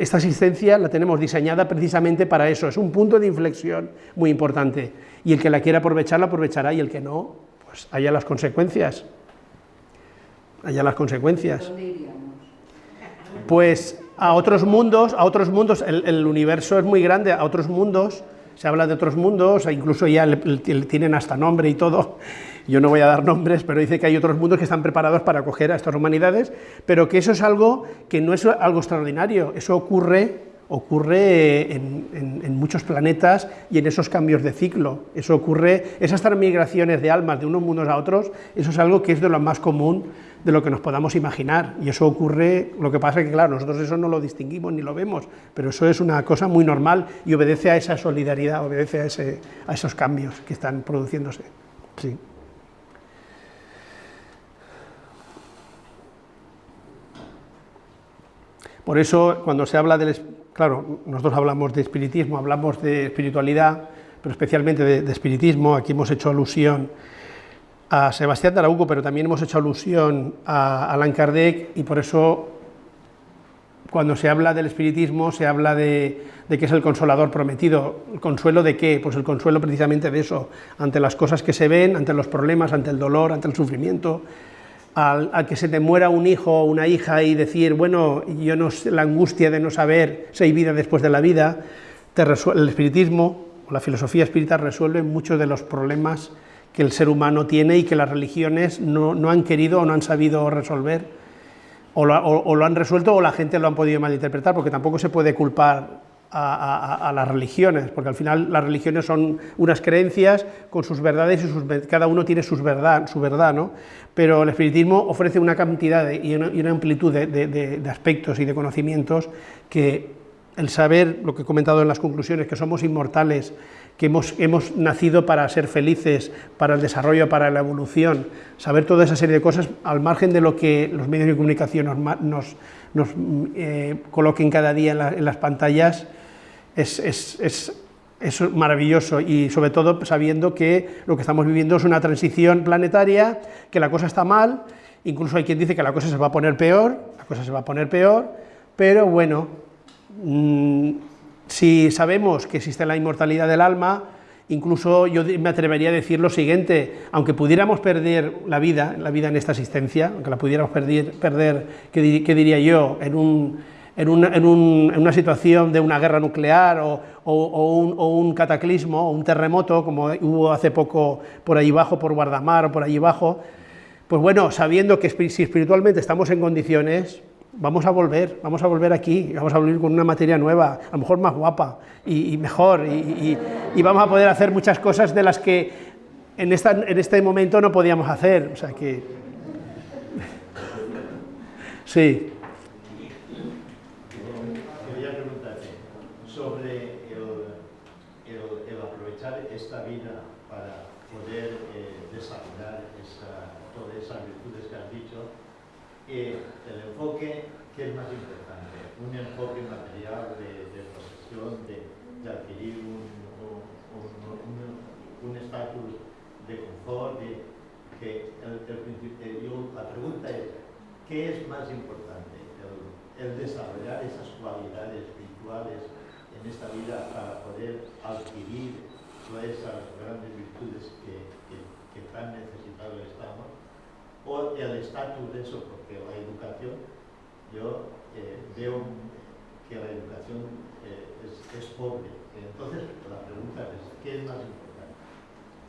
[SPEAKER 1] esta asistencia la tenemos diseñada precisamente para eso, es un punto de inflexión muy importante. Y el que la quiera aprovechar, la aprovechará, y el que no, pues haya las consecuencias. Haya las consecuencias.
[SPEAKER 6] ¿Dónde iríamos?
[SPEAKER 1] Pues a otros mundos, a otros mundos, el, el universo es muy grande, a otros mundos, se habla de otros mundos, e incluso ya le, le, tienen hasta nombre y todo, yo no voy a dar nombres, pero dice que hay otros mundos que están preparados para acoger a estas humanidades, pero que eso es algo que no es algo extraordinario, eso ocurre, ocurre en, en, muchos planetas y en esos cambios de ciclo. Eso ocurre, esas transmigraciones de almas de unos mundos a otros, eso es algo que es de lo más común de lo que nos podamos imaginar. Y eso ocurre, lo que pasa es que, claro, nosotros eso no lo distinguimos ni lo vemos, pero eso es una cosa muy normal y obedece a esa solidaridad, obedece a, a esos cambios que están produciéndose. Sí. Por eso, cuando se habla del... Claro, nosotros hablamos de espiritismo, hablamos de espiritualidad, pero especialmente de, espiritismo, aquí hemos hecho alusión a Sebastián de pero también hemos hecho alusión a Allan Kardec, y por eso cuando se habla del espiritismo se habla de, de, que es el consolador prometido. ¿El consuelo de qué? Pues el consuelo precisamente de eso, ante las cosas que se ven, ante los problemas, ante el dolor, ante el sufrimiento, al, que se te muera un hijo o una hija y decir, bueno, yo no sé, la angustia de no saber si hay vida después de la vida, el espiritismo o la filosofía espírita resuelve muchos de los problemas que el ser humano tiene y que las religiones no, no han querido o no han sabido resolver, o lo, han resuelto o la gente lo han podido malinterpretar, porque tampoco se puede culpar a, las religiones, porque al final las religiones son unas creencias con sus verdades y sus, cada uno tiene sus verdad, su verdad, ¿no? pero el espiritismo ofrece una cantidad y, una, amplitud de, aspectos y de conocimientos que el saber, lo que he comentado en las conclusiones, que somos inmortales, que hemos, hemos nacido para ser felices, para el desarrollo, para la evolución, saber toda esa serie de cosas al margen de lo que los medios de comunicación nos, nos, eh, coloquen cada día en las pantallas, es, maravilloso y sobre todo sabiendo que lo que estamos viviendo es una transición planetaria, que la cosa está mal, incluso hay quien dice que la cosa se va a poner peor, la cosa se va a poner peor, pero bueno, mm, si sabemos que existe la inmortalidad del alma, incluso yo me atrevería a decir lo siguiente, aunque pudiéramos perder la vida, la vida en esta existencia, aunque la pudiéramos perder, perder ¿qué, diría yo?, en un en, una situación de una guerra nuclear o, un, cataclismo o un terremoto, como hubo hace poco por ahí abajo, por Guardamar o por allí abajo, pues bueno, sabiendo que si espiritualmente estamos en condiciones, vamos a volver, vamos a volver aquí, vamos a volver con una materia nueva, a lo mejor más guapa y, mejor, y, y, vamos a poder hacer muchas cosas de las que en, esta, en este momento no podíamos hacer, o sea que... Sí.
[SPEAKER 4] ¿Qué es más importante? El, desarrollar esas cualidades espirituales en esta vida para poder adquirir todas esas grandes virtudes que, tan necesitados estamos, o el estatus de eso, porque la educación, yo eh, veo que la educación eh, es, pobre. Entonces, la pregunta es, ¿qué es más importante?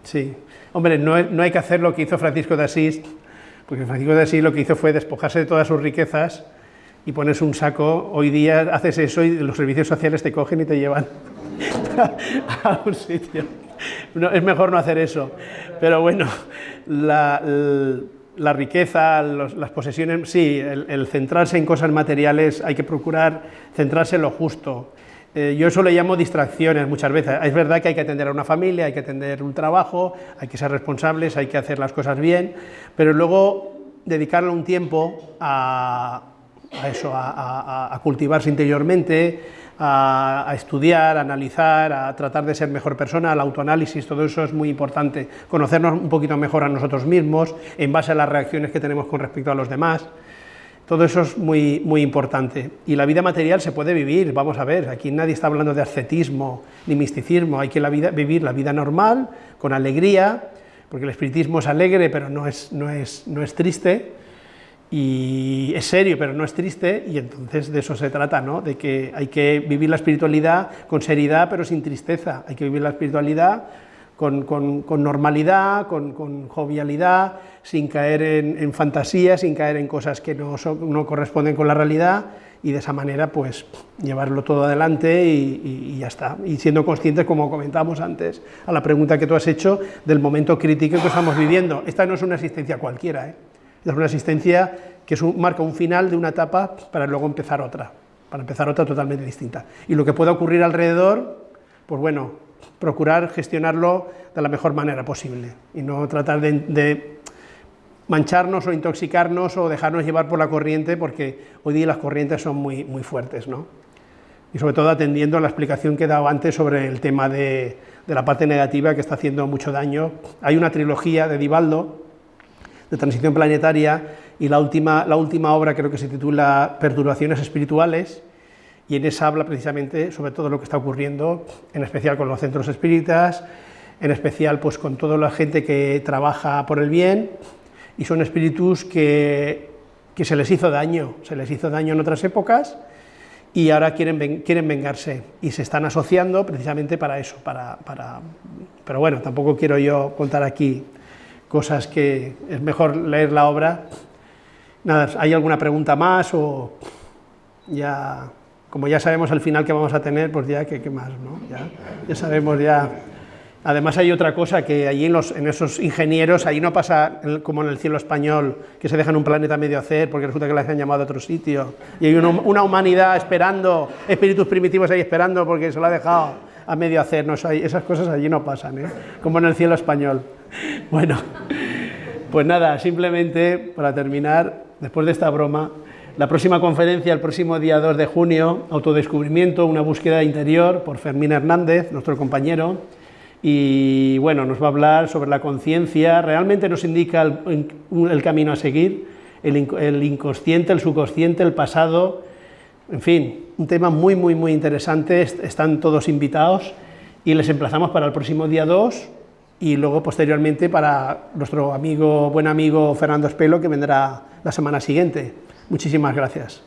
[SPEAKER 1] Sí, hombre, no, no hay que hacer lo que hizo Francisco de Asís, porque Francisco de Asís lo que hizo fue despojarse de todas sus riquezas y pones un saco, hoy día haces eso y los servicios sociales te cogen y te llevan a un sitio. es mejor no hacer eso, pero bueno, la, riqueza, las posesiones, sí, el centrarse en cosas materiales, hay que procurar centrarse en lo justo, eh, yo eso le llamo distracciones muchas veces. Es verdad que hay que atender a una familia, hay que atender un trabajo, hay que ser responsables, hay que hacer las cosas bien, pero luego dedicarle un tiempo a, eso, a, cultivarse interiormente, a, estudiar, a analizar, a tratar de ser mejor persona, el autoanálisis, todo eso es muy importante, conocernos un poquito mejor a nosotros mismos en base a las reacciones que tenemos con respecto a los demás. Todo eso es muy, muy importante. Y la vida material se puede vivir, vamos a ver, aquí nadie está hablando de ascetismo ni misticismo, hay que la vida, vivir la vida normal, con alegría, porque el espiritismo es alegre, pero no es, no es, no es triste, y es serio, pero no es triste, y entonces de eso se trata, ¿no? de que hay que vivir la espiritualidad con seriedad, pero sin tristeza, hay que vivir la espiritualidad con, normalidad, con, jovialidad, sin caer en, fantasías, sin caer en cosas que no, corresponden con la realidad y de esa manera pues llevarlo todo adelante y, ya está. Y siendo conscientes, como comentábamos antes, a la pregunta que tú has hecho del momento crítico que estamos viviendo. Esta no es una asistencia cualquiera, ¿eh? es una asistencia que marca un final de una etapa para luego empezar otra, para empezar otra totalmente distinta. Y lo que pueda ocurrir alrededor, pues bueno, procurar gestionarlo de la mejor manera posible y no tratar de, mancharnos o intoxicarnos o dejarnos llevar por la corriente, porque hoy día las corrientes son muy, muy fuertes, ¿no? Y sobre todo atendiendo a la explicación que he dado antes sobre el tema de, de la parte negativa que está haciendo mucho daño. Hay una trilogía de Divaldo, de transición planetaria, y la última, la última obra creo que se titula Perturbaciones espirituales, y en esa habla precisamente sobre todo lo que está ocurriendo, en especial con los centros espíritas, en especial pues con toda la gente que trabaja por el bien, y son espíritus que, que se les hizo daño, se les hizo daño en otras épocas, y ahora quieren, quieren vengarse, y se están asociando precisamente para eso, para, para... pero bueno, tampoco quiero yo contar aquí cosas que es mejor leer la obra. Nada, ¿hay alguna pregunta más o ya como ya sabemos al final que vamos a tener, pues ya, ¿qué, más? No? Ya, sabemos ya... Además hay otra cosa, que allí en, los, en esos ingenieros, ahí no pasa como en el cielo español, que se dejan un planeta medio hacer porque resulta que les han llamado a otro sitio, y hay una, humanidad esperando, espíritus primitivos ahí esperando porque se lo ha dejado a medio hacer, no, esas cosas allí no pasan, ¿eh? como en el cielo español. Bueno, pues nada, simplemente para terminar, después de esta broma, la próxima conferencia, el próximo día 2 de junio, Autodescubrimiento, una búsqueda interior, por Fermín Hernández, nuestro compañero, y bueno, nos va a hablar sobre la conciencia, realmente nos indica el, camino a seguir, el, inconsciente, el subconsciente, el pasado, en fin, un tema muy, muy, muy interesante, están todos invitados y les emplazamos para el próximo día 2 y luego posteriormente para nuestro amigo, buen amigo Fernando Espelo, que vendrá la semana siguiente. Muchísimas gracias.